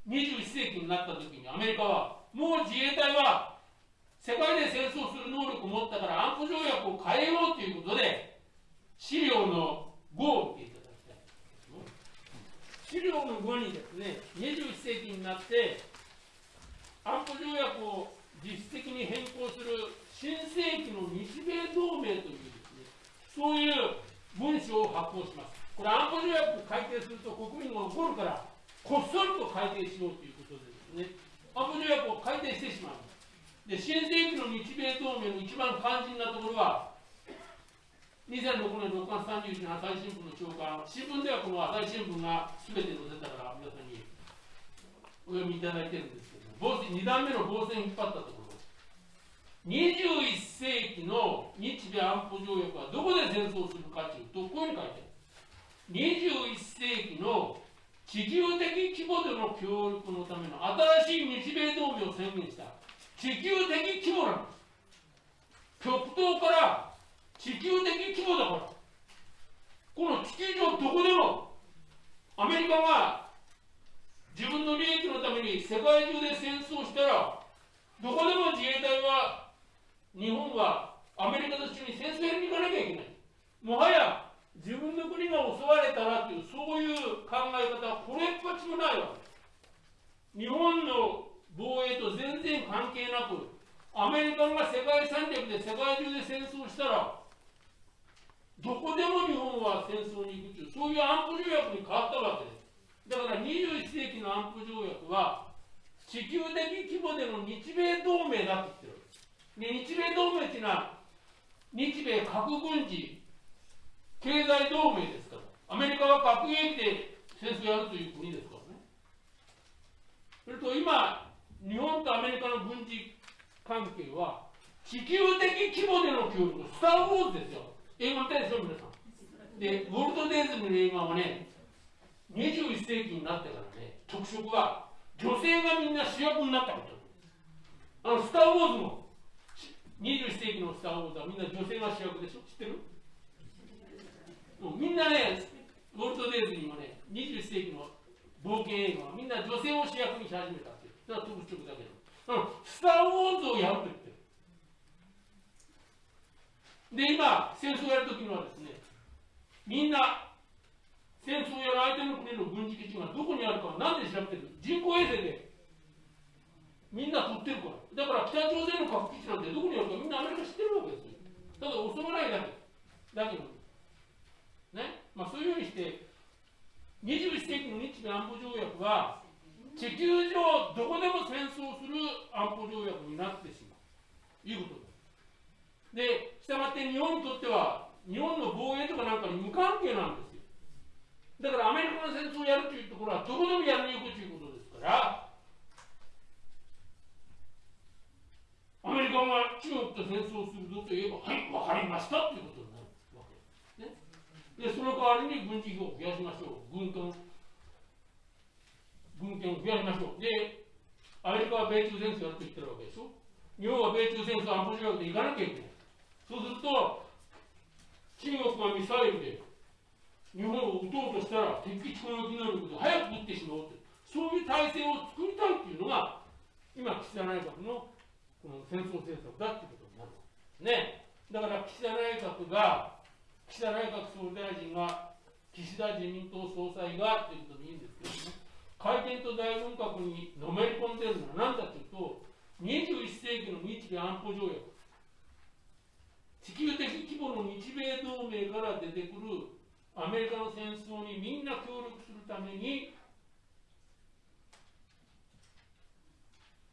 21世紀になった時にアメリカはもう自衛隊は世界で戦争する能力を持ったから安保条約を変えようということで資料の5を見ていただきたい資料の後にですね、21世紀になって、安保条約を実質的に変更する新世紀の日米同盟というですね、そういう文書を発行します。これ安保条約改定すると国民が怒るから、こっそりと改定しようということでですね、安保条約を改定してしまう。で、新世紀の日米同盟の一番肝心なところは、2006年6月31日の朝日新聞の朝刊、新聞ではこの朝日新聞が全て載せたから皆さんにお読みいただいてるんですけども、2段目の防戦引っ張ったところ、21世紀の日米安保条約はどこで戦争するかというと、こういうふうに書いてある。21世紀の地球的規模での協力のための新しい日米同盟を宣言した。地球的規模なんです。極東から地球的規模だから。この地球上どこでもアメリカが自分の利益のために世界中で戦争したらどこでも自衛隊は日本はアメリカと一緒に戦争に行かなきゃいけない。もはや自分の国が襲われたらというそういう考え方はこれっぽちもないわけ日本の防衛と全然関係なくアメリカが世界戦略で世界中で戦争したらどこでも日本は戦争に行くというそういう安保条約に変わったわけです。だから21世紀の安保条約は地球的規模での日米同盟だって言ってる。で日米同盟っていうのは日米核軍事経済同盟ですからアメリカは核兵器で戦争やるという国ですからね。それと今日本とアメリカの軍事関係は地球的規模での協力スター・ウォーズですよ。映画見たいでしょ、皆さん。で、ウォルト・デイズムの映画はね、21世紀になってからね、特色は、女性がみんな主役になったこと。あの、スター・ウォーズも、21世紀のスター・ウォーズはみんな女性が主役でしょ？知ってる？もうみんなね、ウォルト・デイズにもね、21世紀の冒険映画はみんな女性を主役にし始めたっていう。それは特色だけど。スター・ウォーズをやると言ってる。で、今、戦争をやるときにはですね、みんな、戦争をやる相手の国の軍事基地がどこにあるかなんで調べてる人工衛星でみんな撮ってるから。だから北朝鮮の核基地なんてどこにあるかみんなアメリカ知ってるわけですよ。ただ襲わないだけ。だけど、ね。まあそういうふうにして、21世紀の日米安保条約は、地球上どこでも戦争する安保条約になってしまうと。いうことです。で、したがって日本にとっては、日本の防衛とかなんかに無関係なんですよ。だからアメリカの戦争をやるというところはどこでもやりに行くということですから、アメリカが中国と戦争するぞと言えば、はい、わかりましたということ。で、その代わりに軍事費を増やしましょう。軍艦、軍艦を増やしましょう。で、アメリカは米中戦争やると言ってるわけでしょ。日本は米中戦争安保条約で行かなきゃいけない。そうすると、中国がミサイルで日本を撃とうとしたら、敵基地攻撃能力で早く撃ってしまおうとそういう体制を作りたいっていうのが、今、岸田内閣のこの戦争政策だっていうことになるね。だから岸田内閣が、岸田内閣総理大臣が、岸田自民党総裁がっていうことでいいんですけどね、改憲と大軍閣にのめり込んでるのは何だというと、21世紀の日米安保条約、地球的規模の日米同盟から出てくるアメリカの戦争にみんな協力するために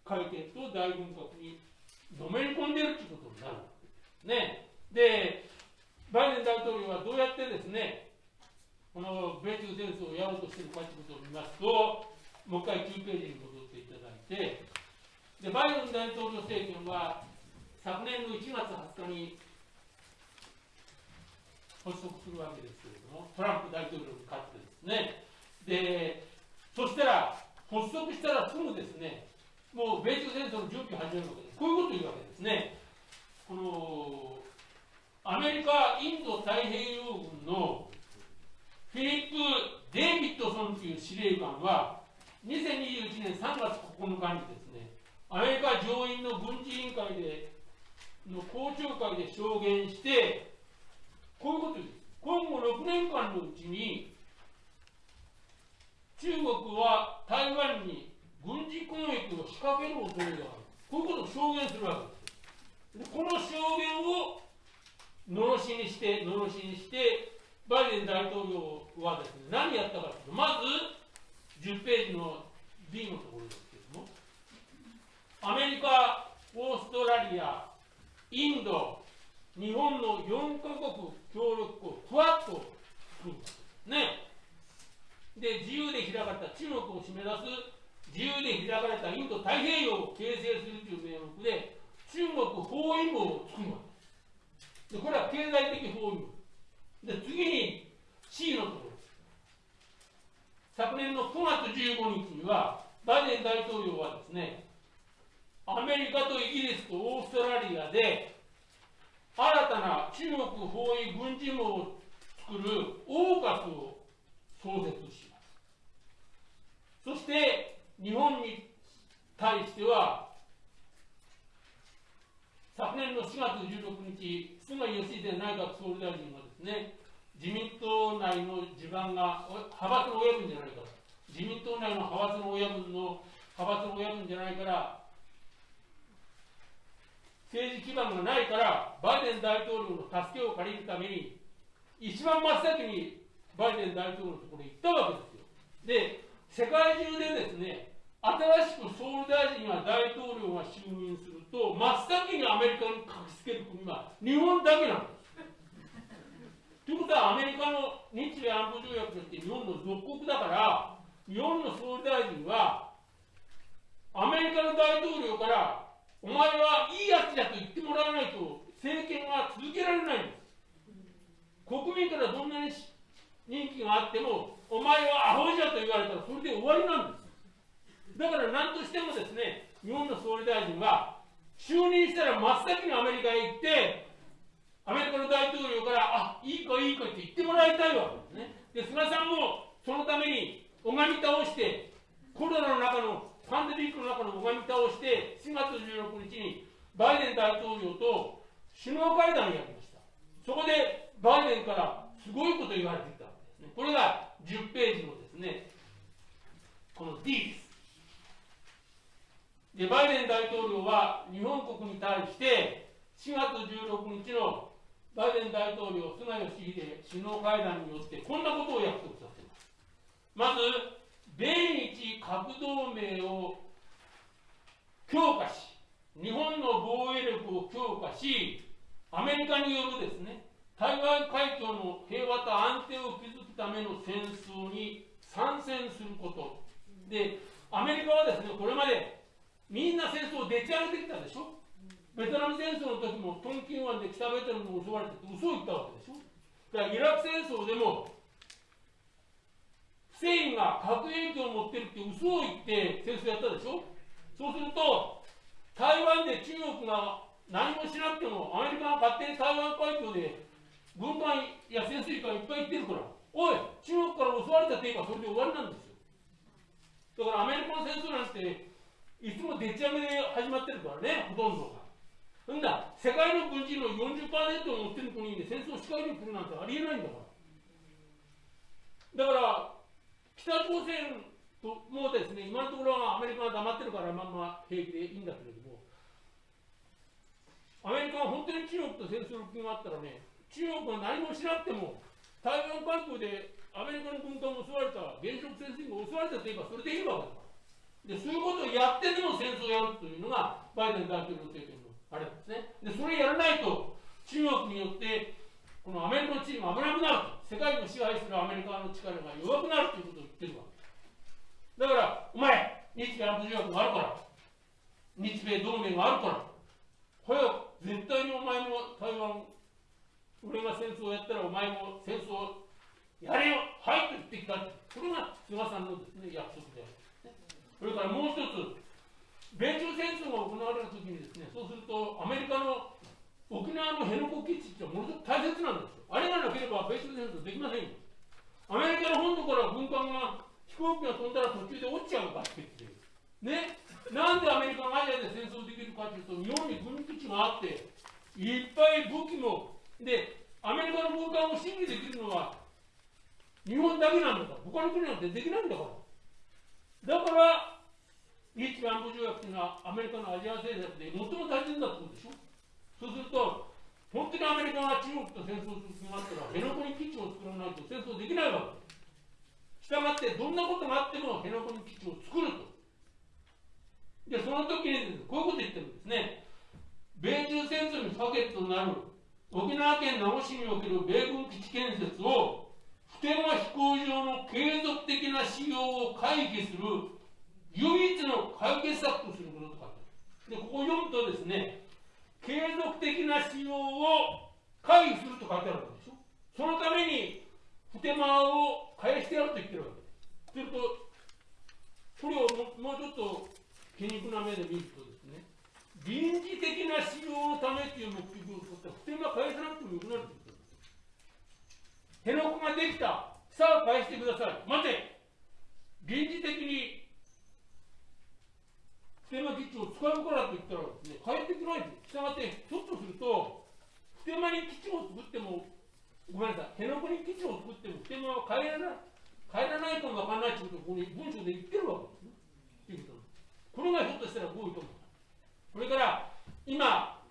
解決と大軍拡にのめり込んでるということになるわけですね。で、バイデン大統領はどうやってですね、この米中戦争をやろうとしているかということを見ますと、もう一回9ページに戻っていただいて、でバイデン大統領政権は昨年の1月20日に発足するわけですけれども、トランプ大統領に勝ってですね、でそしたら、発足したらすぐですね、もう米中戦争の準備を始めるわけです。こういうことを言うわけですね。このアメリカ、インド太平洋軍のフィリップ・デイビッドソンという司令官は、2021年3月9日にですね、アメリカ上院の軍事委員会での公聴会で証言して、こういうことです。今後6年間のうちに、中国は台湾に軍事攻撃を仕掛ける恐れがある。こういうことを証言するわけです。でこの証言をのろしにして、のろしにして、バイデン大統領はですね、何やったかというと、まず10ページの B のところですけれども、アメリカ、オーストラリア、インド、日本の4カ国協力国、クワッドを作るんでね。で、自由で開かれた中国を締め出す自由で開かれたインド太平洋を形成するという名目で、中国包囲網を作るわけで。これは経済的包囲。で、次に C のところです。昨年の9月15日には、バイデン大統領はですね、アメリカとイギリスとオーストラリアで、新たな中国包囲軍事網を作るオーカスを創設します。そして、日本に対しては、昨年の4月16日、菅義偉内閣総理大臣がですね、自民党内の地盤が、派閥の親分じゃないか、自民党内の派閥の親分の派閥の親分じゃないから、政治基盤がないから、バイデン大統領の助けを借りるために、一番真っ先にバイデン大統領のところに行ったわけですよ。で、世界中でですね、新しく総理大臣や大統領が就任すると、真っ先にアメリカに書きつける国は日本だけなんです。ということは、アメリカの日米安保条約として日本の属国だから、日本の総理大臣は、アメリカの大統領から、お前はいいやつだと言ってもらわないと、政権は続けられないんです。国民からどんなに人気があっても、お前はアホじゃと言われたら、それで終わりなんです。だから何としてもですね、日本の総理大臣は、就任したら真っ先にアメリカへ行って、アメリカの大統領から、あいいかいいかって言ってもらいたいわけですね。で、菅さんもそのために拝み倒して、コロナの中の、パンデミックの中の拝み倒して、4月16日にバイデン大統領と首脳会談をやりました。そこでバイデンからすごいこと言われてきたわけですね。これが10ページのですね、この D です。でバイデン大統領は日本国に対して4月16日のバイデン大統領、菅義偉首脳会談によってこんなことを約束させます。まず、米日核同盟を強化し、日本の防衛力を強化し、アメリカによるですね、台湾海峡の平和と安定を築くための戦争に参戦すること。で、アメリカはですね、これまでみんな戦争でち上げてきたでしょ？ベトナム戦争の時もトンキン湾で北ベトナムに襲われて嘘を言ったわけでしょ？だからイラク戦争でもフセインが核兵器を持ってるって嘘を言って戦争やったでしょ？そうすると台湾で中国が何もしなくてもアメリカが勝手に台湾海峡で軍艦や潜水艦いっぱい行ってるから。おい中国から襲われたって言えばそれで終わりなんですよ。だからアメリカの戦争なんていつもでっち上げで始まってるからね、ほとんどが。んだ、世界の軍人の40%を持ってる国で戦争を仕掛ける国なんてありえないんだから。だから、北朝鮮ともですね、今のところはアメリカが黙ってるからまんま平気でいいんだけれども、アメリカは本当に中国と戦争の気があったらね、中国が何もしなくても、台湾関空でアメリカの軍艦も襲われた、原子力潜水艦が襲われたといえばそれでいいわけだ。で、そういうことをやってでも戦争をやるというのが、バイデン大統領政権のあれなんですね。で、それやらないと、中国によって、このアメリカの地位が危なくなると、世界を支配するアメリカの力が弱くなるということを言ってるわけだから、お前、日米安保条約があるから、日米同盟があるから、早く絶対にお前も台湾、俺が戦争をやったらお前も戦争をやれよ、はいと言ってきた。これが菅さんのです、ね、約束である、それからもう一つ、米中戦争が行われるときにですね、そうするとアメリカの沖縄の辺野古基地ってものすごく大切なんですよ。あれがなければ米中戦争できませんよ。アメリカの本土から軍艦が飛行機が飛んだら途中で落ちちゃうかって言ってね。なんでアメリカがアジアで戦争できるかというと、日本に軍基地があって、いっぱい武器も、で、アメリカの軍艦を審議できるのは日本だけなんだから、他の国なんてできないんだから。だから、日米安保条約というのはアメリカのアジア政策で最も大切だってことでしょ？そうすると、本当にアメリカが中国と戦争する気があったら、辺野古に基地を作らないと戦争できないわけしたがって、どんなことがあっても辺野古に基地を作ると。で、その時にこういうこと言ってるんですね。米中戦争に不可欠となる沖縄県名護市における米軍基地建設を普天間飛行場の継続的な使用を回避する唯一の解決策とすることとかでここを読むとですね継続的な使用を回避すると書いてあるわけでしょ。そのために普天間を返してやると言ってるわけです。すると。これをもうちょっと皮肉な目で見るとですね臨時的な使用のためという目的を取った普天間返さなくてもよくなる辺野古ができた。さあ返してください。待て。臨時的に普天間基地を使うからと言ったらですね、返ってこない。したがって、ひょっとすると、普天間に基地を作っても、ごめんなさい、辺野古に基地を作っても、普天間は帰らない。帰らないかもわからないということをここに文章で言ってるわけですね。いうことこれがひょっとしたら合意と思う。それから、今、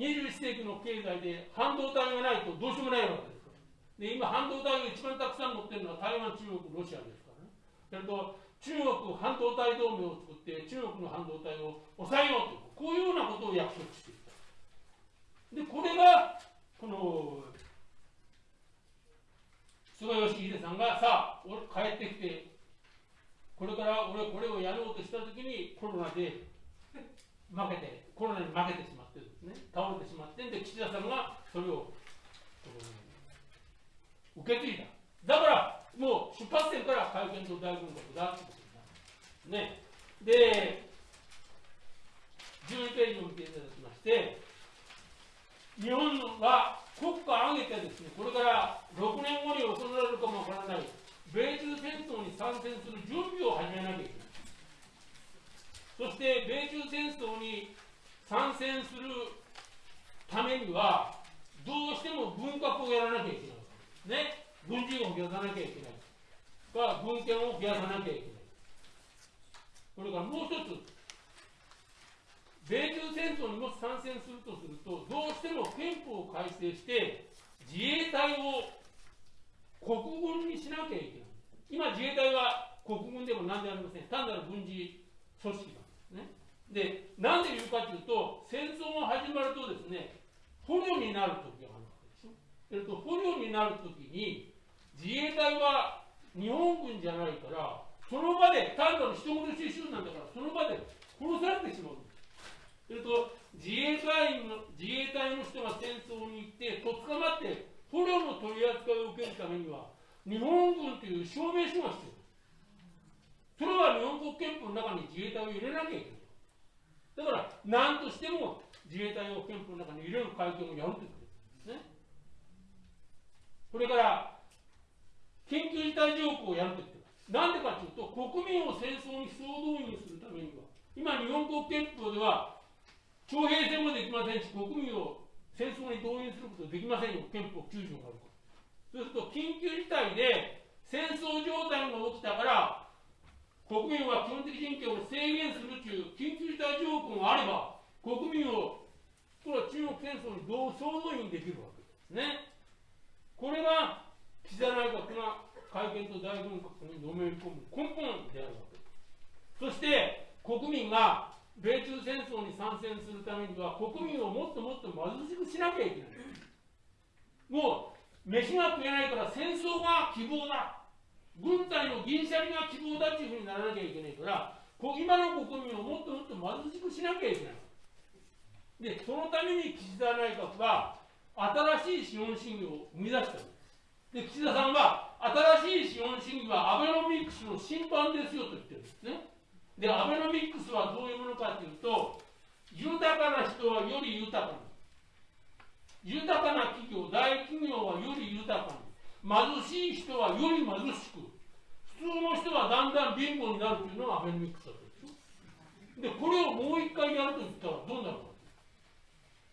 21世紀の経済で半導体がないとどうしようもないわけです。で今、半導体を一番たくさん持ってるのは台湾、中国、ロシアですからね。中国半導体同盟を作って、中国の半導体を抑えようと、こういうようなことを約束していた。で、これが、この、菅義偉さんが、さあ、俺帰ってきて、これから俺これをやろうとしたときに、コロナで負けて、コロナに負けてしまってですね、倒れてしまって、で、岸田さんがそれを、受け継いだ。だから、もう出発点から会見と大軍国だってことになる。ね。で、12ページを見ていただきまして、日本は国家を挙げてですね、これから6年後に行われるかもわからない、米中戦争に参戦する準備を始めなきゃいけない。そして、米中戦争に参戦するためには、どうしても文革をやらなきゃいけない。ね、軍人を増やさなきゃいけない。か、軍権を増やさなきゃいけない。それからもう一つ、米中戦争にもし参戦するとすると、どうしても憲法を改正して、自衛隊を国軍にしなきゃいけない。今、自衛隊は国軍でも何でありません。単なる軍事組織なんですね。で、なんで言うかというと、戦争が始まるとですね、捕虜になるときがえっと、捕虜になるときに、自衛隊は日本軍じゃないから、その場で、単なる人殺し集団だから、その場で殺されてしまう。えっと、自衛隊員の自衛隊の人が戦争に行って、とっ捕まって、捕虜の取り扱いを受けるためには、日本軍という証明書が必要。それは日本国憲法の中に自衛隊を入れなきゃいけない。だから、何としても自衛隊を憲法の中に入れる会見をやるということですね。それから、緊急事態条項をやると言ってます。なんでかというと、国民を戦争に総動員するためには、今、日本国憲法では、徴兵戦もできませんし、国民を戦争に動員することできませんよ、憲法9条があるから。そうすると、緊急事態で戦争状態が起きたから、国民は基本的人権を制限するという緊急事態条項があれば、国民を、これは中国戦争に総動員できるわけですね。これが岸田内閣が改憲と大軍拡にのめり込む根本であるわけです。そして国民が米中戦争に参戦するためには国民をもっともっと貧しくしなきゃいけない。もう飯が食えないから戦争が希望だ軍隊の銀シャリが希望だっていうふうにならなきゃいけないから今の国民をもっともっと貧しくしなきゃいけないでそのために岸田内閣は新しい資本主義を生み出した。んですで岸田さんは新しい資本主義はアベノミクスの審判ですよと言ってるんですね。でアベノミクスはどういうものかというと豊かな人はより豊かに。豊かな企業大企業はより豊かに。貧しい人はより貧しく。普通の人はだんだん貧乏になるというのがアベノミクスだったんです。よでこれをもう一回やると言ったらどうなるか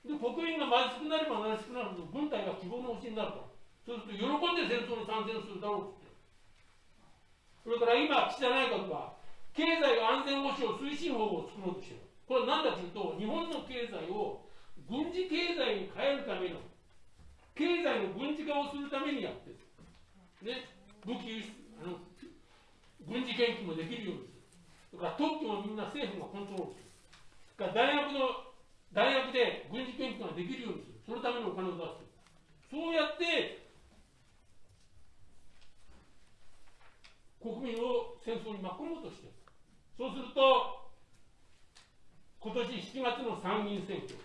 で国民が貧しくなれば貧しくなると軍隊が希望の星になるからそうすると喜んで戦争に参戦するだろうってそれから今岸田内閣は経済安全保障推進法を作ろうとしているこれは何だというと日本の経済を軍事経済に変えるための経済の軍事化をするためにやってる、ね、武器輸出あの軍事研究もできるようにするそれから特許もみんな政府がコントロールするそれから大学の大学で軍事研究ができるようにするそのためのお金を出すそうやって国民を戦争に巻き込もうとしてるそうすると今年7月の参議院選挙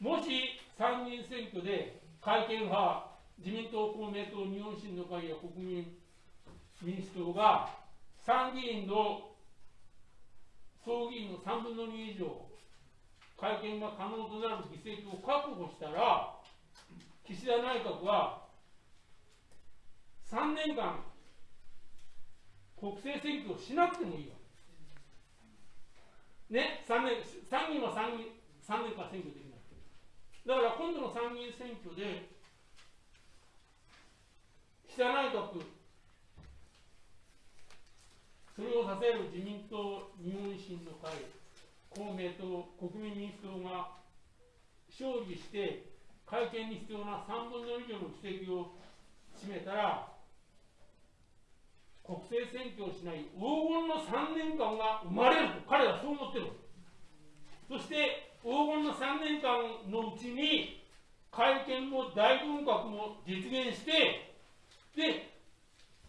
もし参議院選挙で改憲派自民党公明党日本維新の会や国民民主党が参議院の総議員の3分の2以上会見が可能となる議席を確保したら、岸田内閣は3年間、国政選挙をしなくてもいいわけね、3年、参議院は参議3年間選挙できない。だから今度の参議院選挙で、岸田内閣、それを支える自民党、日本維新の会、公明党、国民民主党が勝利して、会見に必要な3分の2以上の議席を占めたら、国政選挙をしない黄金の3年間が生まれると彼はそう思ってるそして黄金の3年間のうちに会見も大軍拡も実現してで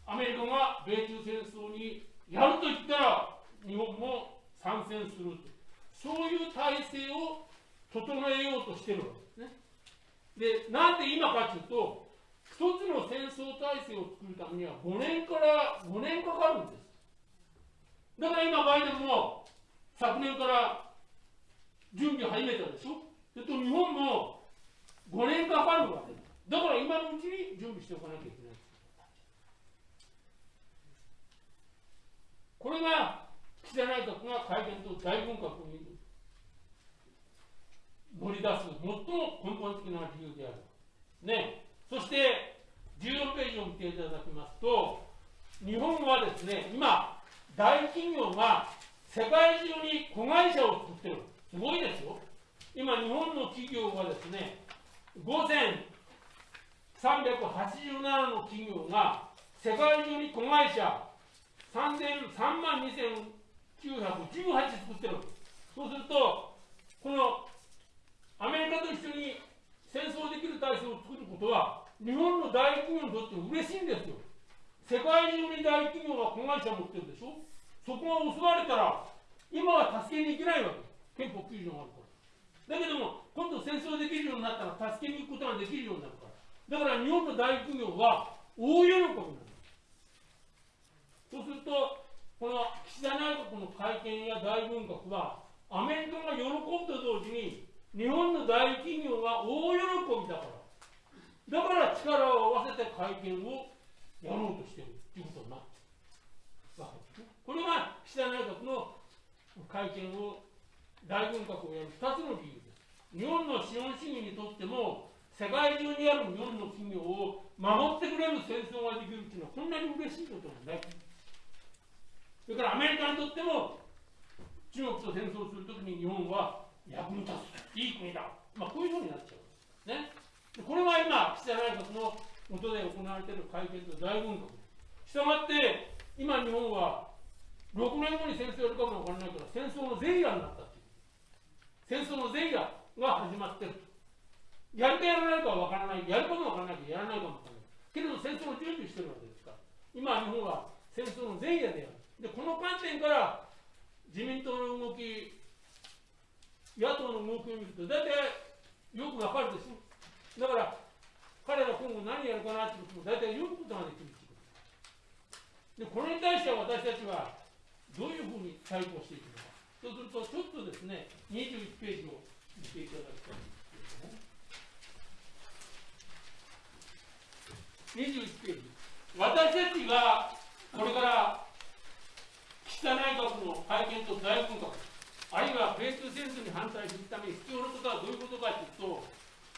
アメリカが米中戦争にやると言ったら日本も参戦するとそういう体制を整えようとしてるわけですね。で、なんで今かというと、一つの戦争体制を作るためには5年から5年かかるんです。だから今、バイデンも昨年から準備始めたでしょ？それと日本も5年かかるわけだ。だから今のうちに準備しておかなきゃいけない。これが岸田内閣が会見と大軍拡に乗り出す最も根本的な理由である。ね、そして14ページを見ていただきますと、日本はですね、今、大企業が世界中に子会社を作ってる。すごいですよ。今、日本の企業はですね、5387の企業が世界中に子会社3万2918作ってる。そうすると、このアメリカと一緒に戦争できる体制を作ることは、日本の大企業にとって嬉しいんですよ。世界中に大企業が子会社を持ってるでしょそこが襲われたら、今は助けに行けないわけ。憲法9条があるから。だけども、今度戦争できるようになったら、助けに行くことができるようになるから。だから日本の大企業は大喜びになる。そうすると、この岸田内閣の会見や大軍拡は、アメリカが喜ぶと同時に、日本の大企業は大喜びだから。だから力を合わせて会見をやろうとしているということになってるわけですね。これが岸田内閣の会見を大軍拡をやる2つの理由です。日本の資本主義にとっても、世界中にある日本の企業を守ってくれる戦争ができるっていうのはこんなに嬉しいことなんだそれからアメリカにとっても中国と戦争するときに日本は役に立ついい国だ、まあ、こういうふうになっちゃうんですね。これは今、岸田内閣の元で行われている会見と大軍拡したがって今日本は6年後に戦争やるかもわからないから戦争の前夜になったっていう。戦争の前夜が始まってると。やるかやらないかはわからない。やるかもわからないけどやらないかもわからないけれど戦争の準備してるわけですから。今日本は戦争の前夜である。でこの観点から自民党の動き野党の動きを見ると大体よくわかるでしょ。だから彼ら今後何やるかなってことも大体読むことができる。でこれに対しては私たちはどういうふうに対抗していくのか。そうするとちょっとですね21ページを見ていただきたいんですけれども21ページ。私たちがこれから岸田内閣の会見と大軍閣あるいは米中戦争に反対するために必要なことはどういうことかというと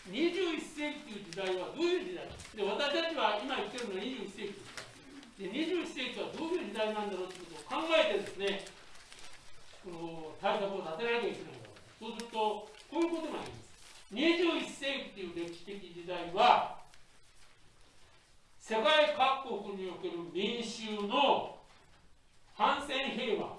21世紀という時代はどういう時代か。で私たちは今言ってるのは21世紀。ですで21世紀はどういう時代なんだろうということを考えてですねこの対策を立てなきゃいけないわけそうするとこういうことがあります。21世紀という歴史的時代は世界各国における民衆の反戦平和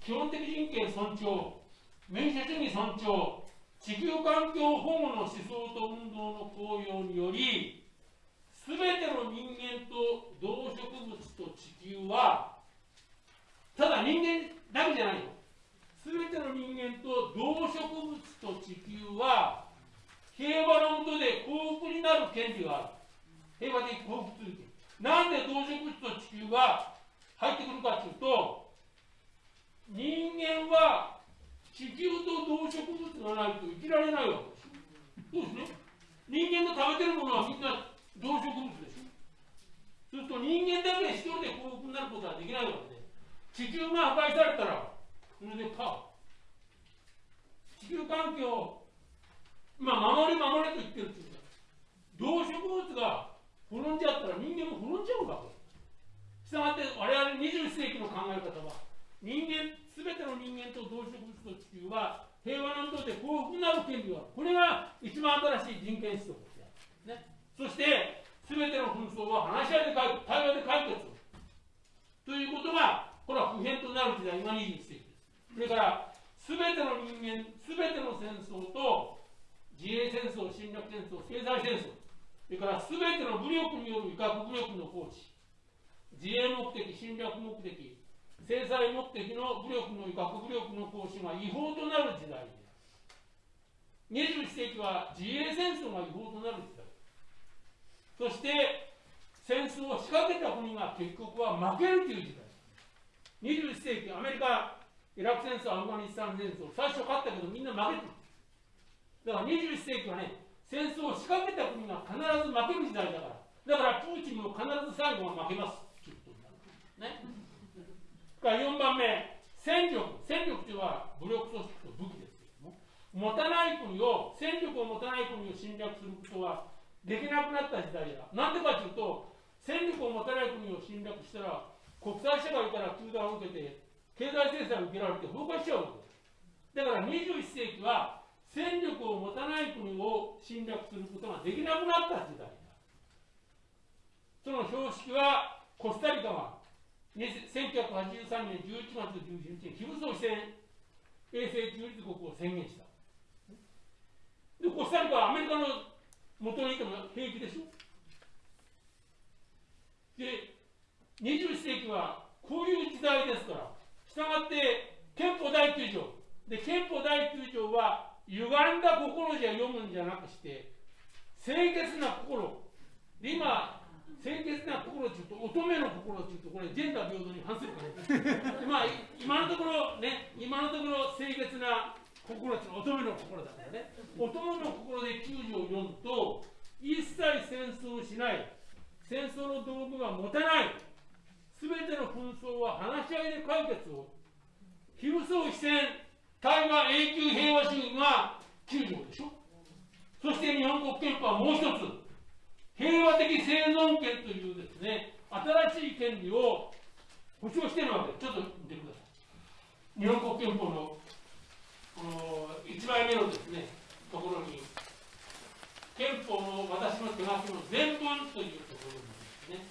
基本的人権尊重民主主義尊重地球環境保護の思想と運動の効用により全ての人間と動植物と地球はただ人間だけじゃないよ全ての人間と動植物と地球は平和のもとで幸福になる権利がある。平和的幸福するなんで動植物と地球が入ってくるかというと人間は地球と動植物がないと生きられないわけですそうですね。人間の食べてるものはみんな動植物でしょそうすると人間だけで一人で幸福になることはできないわけで地球が破壊されたらそれでパ地球環境まあ守れ守れと言ってるっていう動植物が滅んじゃったら人間も滅んじゃうわけ。したがって我々21世紀の考え方は人間、すべての人間と動植物と地球は平和なもとで幸福になる権利がある。これが一番新しい人権思想である。ね、そして、すべての紛争は話し合いで解決、対話で解決ということが、これは普遍となる時代が21世紀です。それから、すべての人間、すべての戦争と自衛戦争、侵略戦争、経済戦争、それから全ての武力による威嚇武力の行使、自衛目的、侵略目的、制裁目的の武力の威嚇武力の行使が違法となる時代である。21世紀は自衛戦争が違法となる時代。そして、戦争を仕掛けた国が結局は負けるという時代。21世紀、アメリカ、イラク戦争、アフガニスタン戦争、最初勝ったけどみんな負けてる。だから21世紀はね、戦争を仕掛けた国が必ず負ける時代だから。だからプーチンも必ず最後は負けます。ということになる。ね。から4番目、戦力。戦力というのは武力組織と武器ですけれども、持たない国を、戦力を持たない国を侵略することはできなくなった時代だ。なんでかというと、戦力を持たない国を侵略したら、国際社会から中断を受けて、経済制裁を受けられて崩壊しちゃうわけです。だから21世紀は戦力を持たない国を侵略することができなくなった時代だ。その標識はコスタリカが1983年11月11日に非武装非戦衛星中立国を宣言した。で、コスタリカはアメリカの元にいても平気でしょ。で、21世紀はこういう時代ですから、したがって憲法第9条。で、憲法第9条は歪んだ心じゃ読むんじゃなくして清潔な心で今清潔な心っていうと乙女の心っていうとこれジェンダー平等に反するからまあ今のところね今のところ清潔な心っていうのは乙女の心だからね。乙女の心で9条を読むと一切戦争しない。戦争の道具は持たない。全ての紛争は話し合いで解決を。非武装非戦対話永久平和主義が9条でしょ。そして日本国憲法はもう一つ。平和的生存権というですね新しい権利を保障しているわけ。ですちょっと見てください。日本国憲法のこの1枚目のですねところに憲法の私の手書きの全文というところにですね、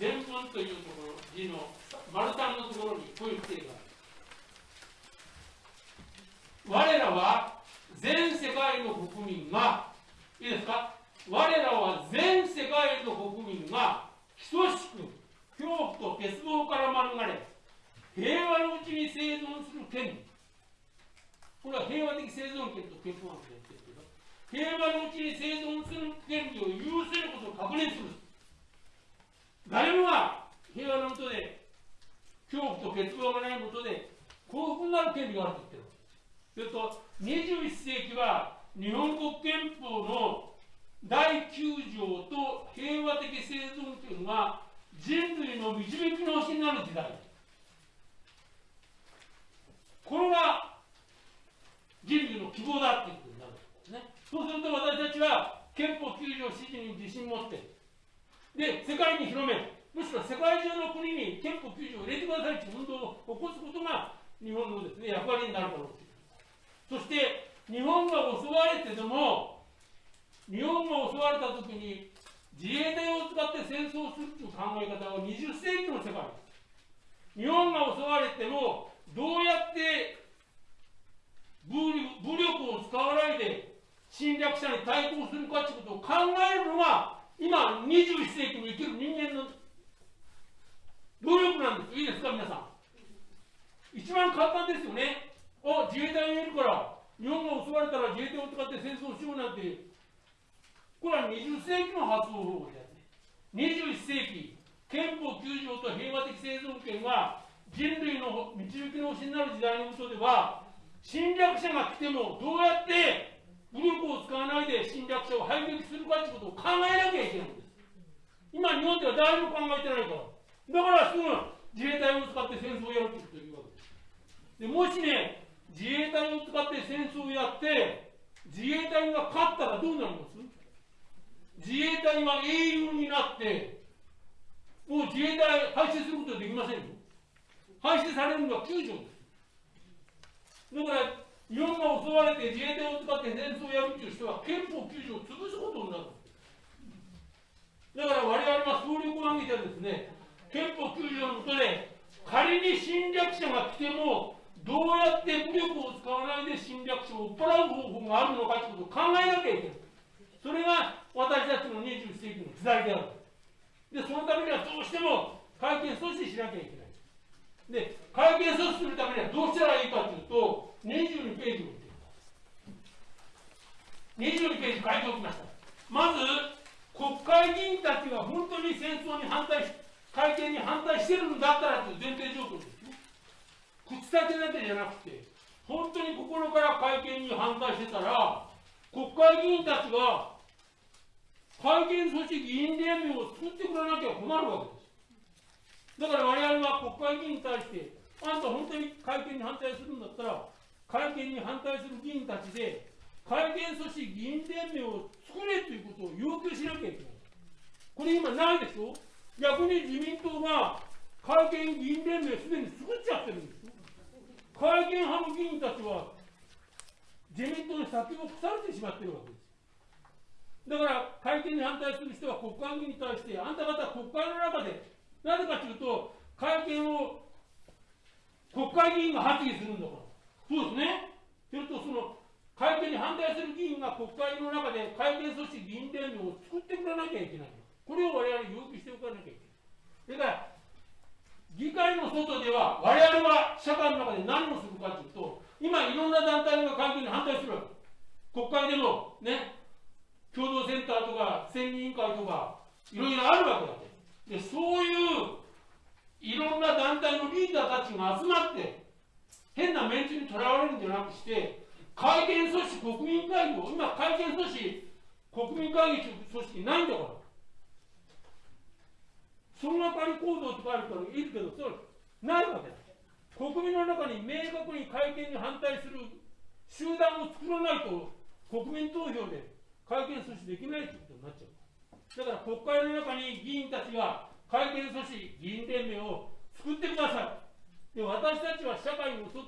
全文というところ、字の丸三のところにこういう規定がある。我らは全世界の国民が、いいですか？我らは全世界の国民が等しく恐怖と欠乏から免れ、平和のうちに生存する権利。これは平和的生存権と憲法案で言ってるけど、平和のうちに生存する権利を有することを確認する。誰もが平和のもとで、恐怖と欠乏がないもとで、幸福になる権利があると言ってる。それと、21世紀は日本国憲法の第9条と平和的生存権が人類の導き直しになる時代。これが人類の希望だっていうことになるんですね。そうすると私たちは憲法9条支持に自信持って、で、世界に広める。むしろ世界中の国に憲法9条を入れてくださいという運動を起こすことが日本のですね、役割になるだろうそして、日本が襲われてでも、日本が襲われたときに自衛隊を使って戦争するという考え方は20世紀の世界です。日本が襲われても、どうやって武力を使わないで侵略者に対抗するかということを考えるのが今21世紀に生きる人間の努力なんです。いいですか皆さん。一番簡単ですよね。あ自衛隊にいるから日本が襲われたら自衛隊を使って戦争しようなんてこれは20世紀の発想法です21世紀憲法9条と平和的生存権が人類の導きの星になる時代のことでは侵略者が来てもどうやって武力を使わないで侵略者を排撃するかということを考えなきゃいけないんです。今、日本では誰も考えてないから。だからすぐ自衛隊を使って戦争をやるというわけです。でもしね、自衛隊を使って戦争をやって、自衛隊が勝ったらどうなります自衛隊は英雄になって、もう自衛隊廃止することはできませんよ。廃止されるのは9条です。だから、日本が襲われて自衛隊を使って戦争をやるという人は憲法9条を潰すことになる。だから我々は総力を挙げてですね、憲法9条のもとで、仮に侵略者が来ても、どうやって武力を使わないで侵略者を追っ払う方法があるのかということを考えなきゃいけない。それが私たちの21世紀の時代である。で、そのためにはどうしても会見阻止しなきゃいけない。で、会見阻止するためにはどうしたらいいかというと、22ページを見てください。22ページ書いておきました。まず、国会議員たちが本当に戦争に反対し、会見に反対してるんだったらという前提条項ですよ。口先だけじゃなくて、本当に心から会見に反対してたら、国会議員たちが会見組織議員連盟を作ってくれなきゃ困るわけです。だから我々は国会議員に対して、あんた本当に会見に反対するんだったら、会見に反対する議員たちで、会見組織議員連盟を作れということを要求しなきゃいけない。これ今ないでしょ？逆に自民党が会見議員連盟すでに作っちゃってるんですよ。会見派の議員たちは自民党に先を腐れてしまってるわけです。だから会見に反対する人は国会議員に対して、あんた方は国会の中でなぜかというと、会見を国会議員が発議するんだから。そうですね。それとその会見に反対する議員が国会の中で会見組織議員連盟を作ってくれなきゃいけない。これを我々要求しておかなきゃいけない。それから、議会の外では我々は社会の中で何をするかというと、今いろんな団体が会見に反対するわけ。国会でもね、共同センターとか選議委員会とか、いろいろあるわけだでそういういろんな団体のリーダーたちが集まって変なメンツにとらわれるんじゃなくして会見組織国民会議を今会見組織国民会議組織ないんだから。総がかり行動とかあるからいるけどそれないわけだ。国民の中に明確に会見に反対する集団を作らないと国民投票で会見阻止できないということになっちゃうだから国会の中に議員たちが会見組織、議員連盟を作ってください。で私たちは社会の外、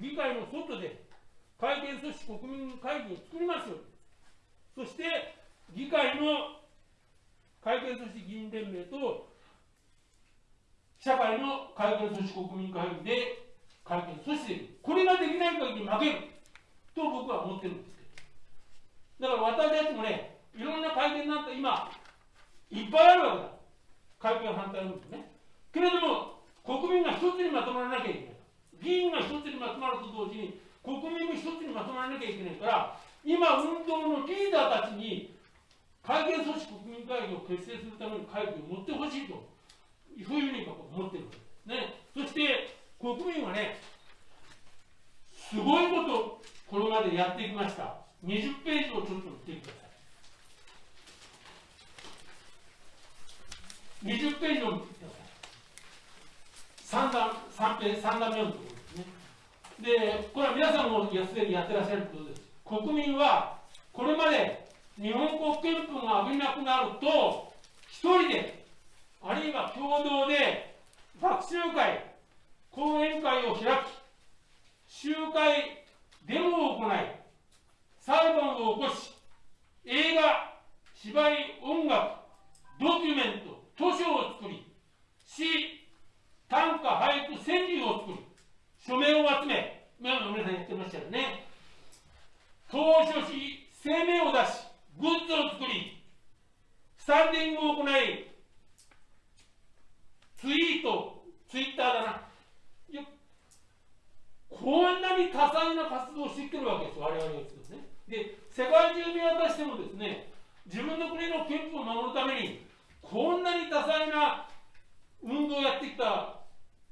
議会の外で会見組織、国民会議を作りますよ。そして議会の会見組織議員連盟と社会の会見組織国民会議で会見阻止これができない限り負けると僕は思ってるんですだから私たちもねいろんな会見なんて今いっぱいあるわけだ。会見反対運動ね。けれども国民が一つにまとまらなきゃいけない。議員が一つにまとまると同時に国民も一つにまとまらなきゃいけないから今運動のリーダーたちに会見組織国民会議を結成するための会議を持ってほしいとそういうふうに思ってるんですね。そして国民はねすごいことこれまでやってきました。20ページをちょっと見てください20ページを見てください3段3ページ3段目のところですね。でこれは皆さんもすでにやってらっしゃることです。国民はこれまで日本国憲法が危なくなると、一人で、あるいは共同で、学習会、講演会を開き、集会、デモを行い、裁判を起こし、映画、芝居、音楽、ドキュメント、図書を作り、詩、短歌、俳句、川柳を作り、署名を集め、皆さん言ってましたよね。投書し、声明を出し、グッズを作り、スタンディングを行い、ツイート、ツイッターだな。こんなに多彩な活動をしてきてるわけです我々です。世界中見渡してもですね、自分の国の憲法を守るために、こんなに多彩な運動をやってきた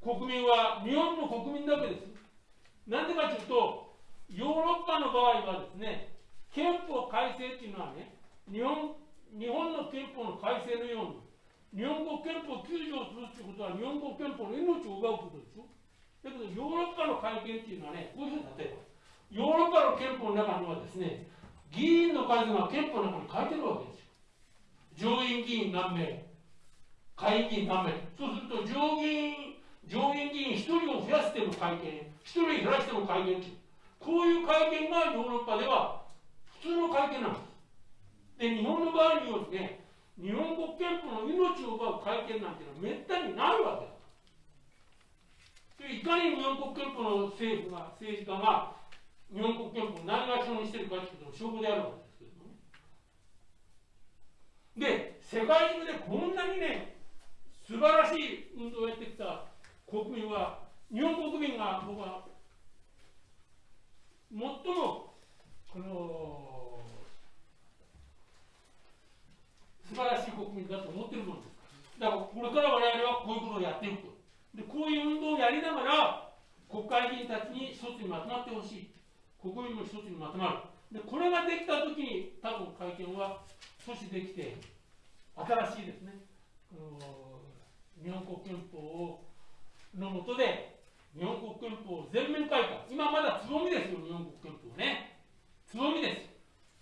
国民は日本の国民だけです。なんでかというと、ヨーロッパの場合はですね、憲法改正っていうのはね、日本日本の憲法の改正のように、日本国憲法9条をするっていうことは、日本国憲法の命を奪うことでしょ。だけど、ヨーロッパの改憲っていうのはね、こういうふうに例えば、ヨーロッパの憲法の中にはですね、議員の数が憲法の中に書いてるわけですよ。上院議員何名、下院議員何名。そうすると上院、上院議員1人を増やしても改憲、1人減らしても改憲っていう。こういう改憲がヨーロッパでは普通の会見なんです。で、日本の場合によってね、日本国憲法の命を奪う会見なんていうのはめったにないわけだ。でいかに日本国憲法の政府が、政治家が日本国憲法をないがしろにしてるかというと証拠であるわけですけどね。で、世界中でこんなにね、素晴らしい運動をやってきた国民は、日本国民が僕は最もこの素晴らしい国民だと。思ってるものですだからこれから我々はこういうことをやっていく。とでこういう運動をやりながら国会議員たちに一つにまとまってほしい。国民も一つにまとまる。でこれができたときに多分会見は阻止できて新しいですね。日本国憲法のもとで日本国憲法を全面改革。今まだつぼみですよ日本国憲法ね。つぼみで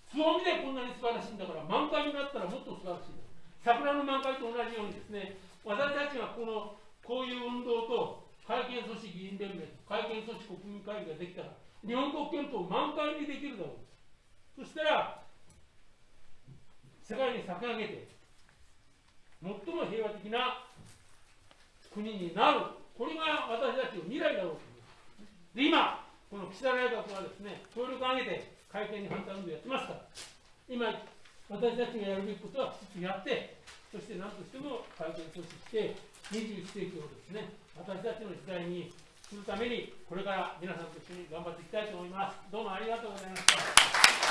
す。つぼみでこんなに素晴らしいんだから、満開になったらもっと素晴らしいです。桜の満開と同じようにですね、私たちがこのこういう運動と会見組織議員連盟、会見組織国民会議ができたら、日本国憲法を満開にできるだろう。そしたら、世界に先上げて、最も平和的な国になる。これが私たちの未来だろうとで、今、この岸田内閣はですね、協力を挙げて、会見に反対運動やってますから、今、私たちがやるべきことは一つやって、そして何としても会見阻止して、21世紀をですね、私たちの時代にするために、これから皆さんと一緒に頑張っていきたいと思います。どうもありがとうございました。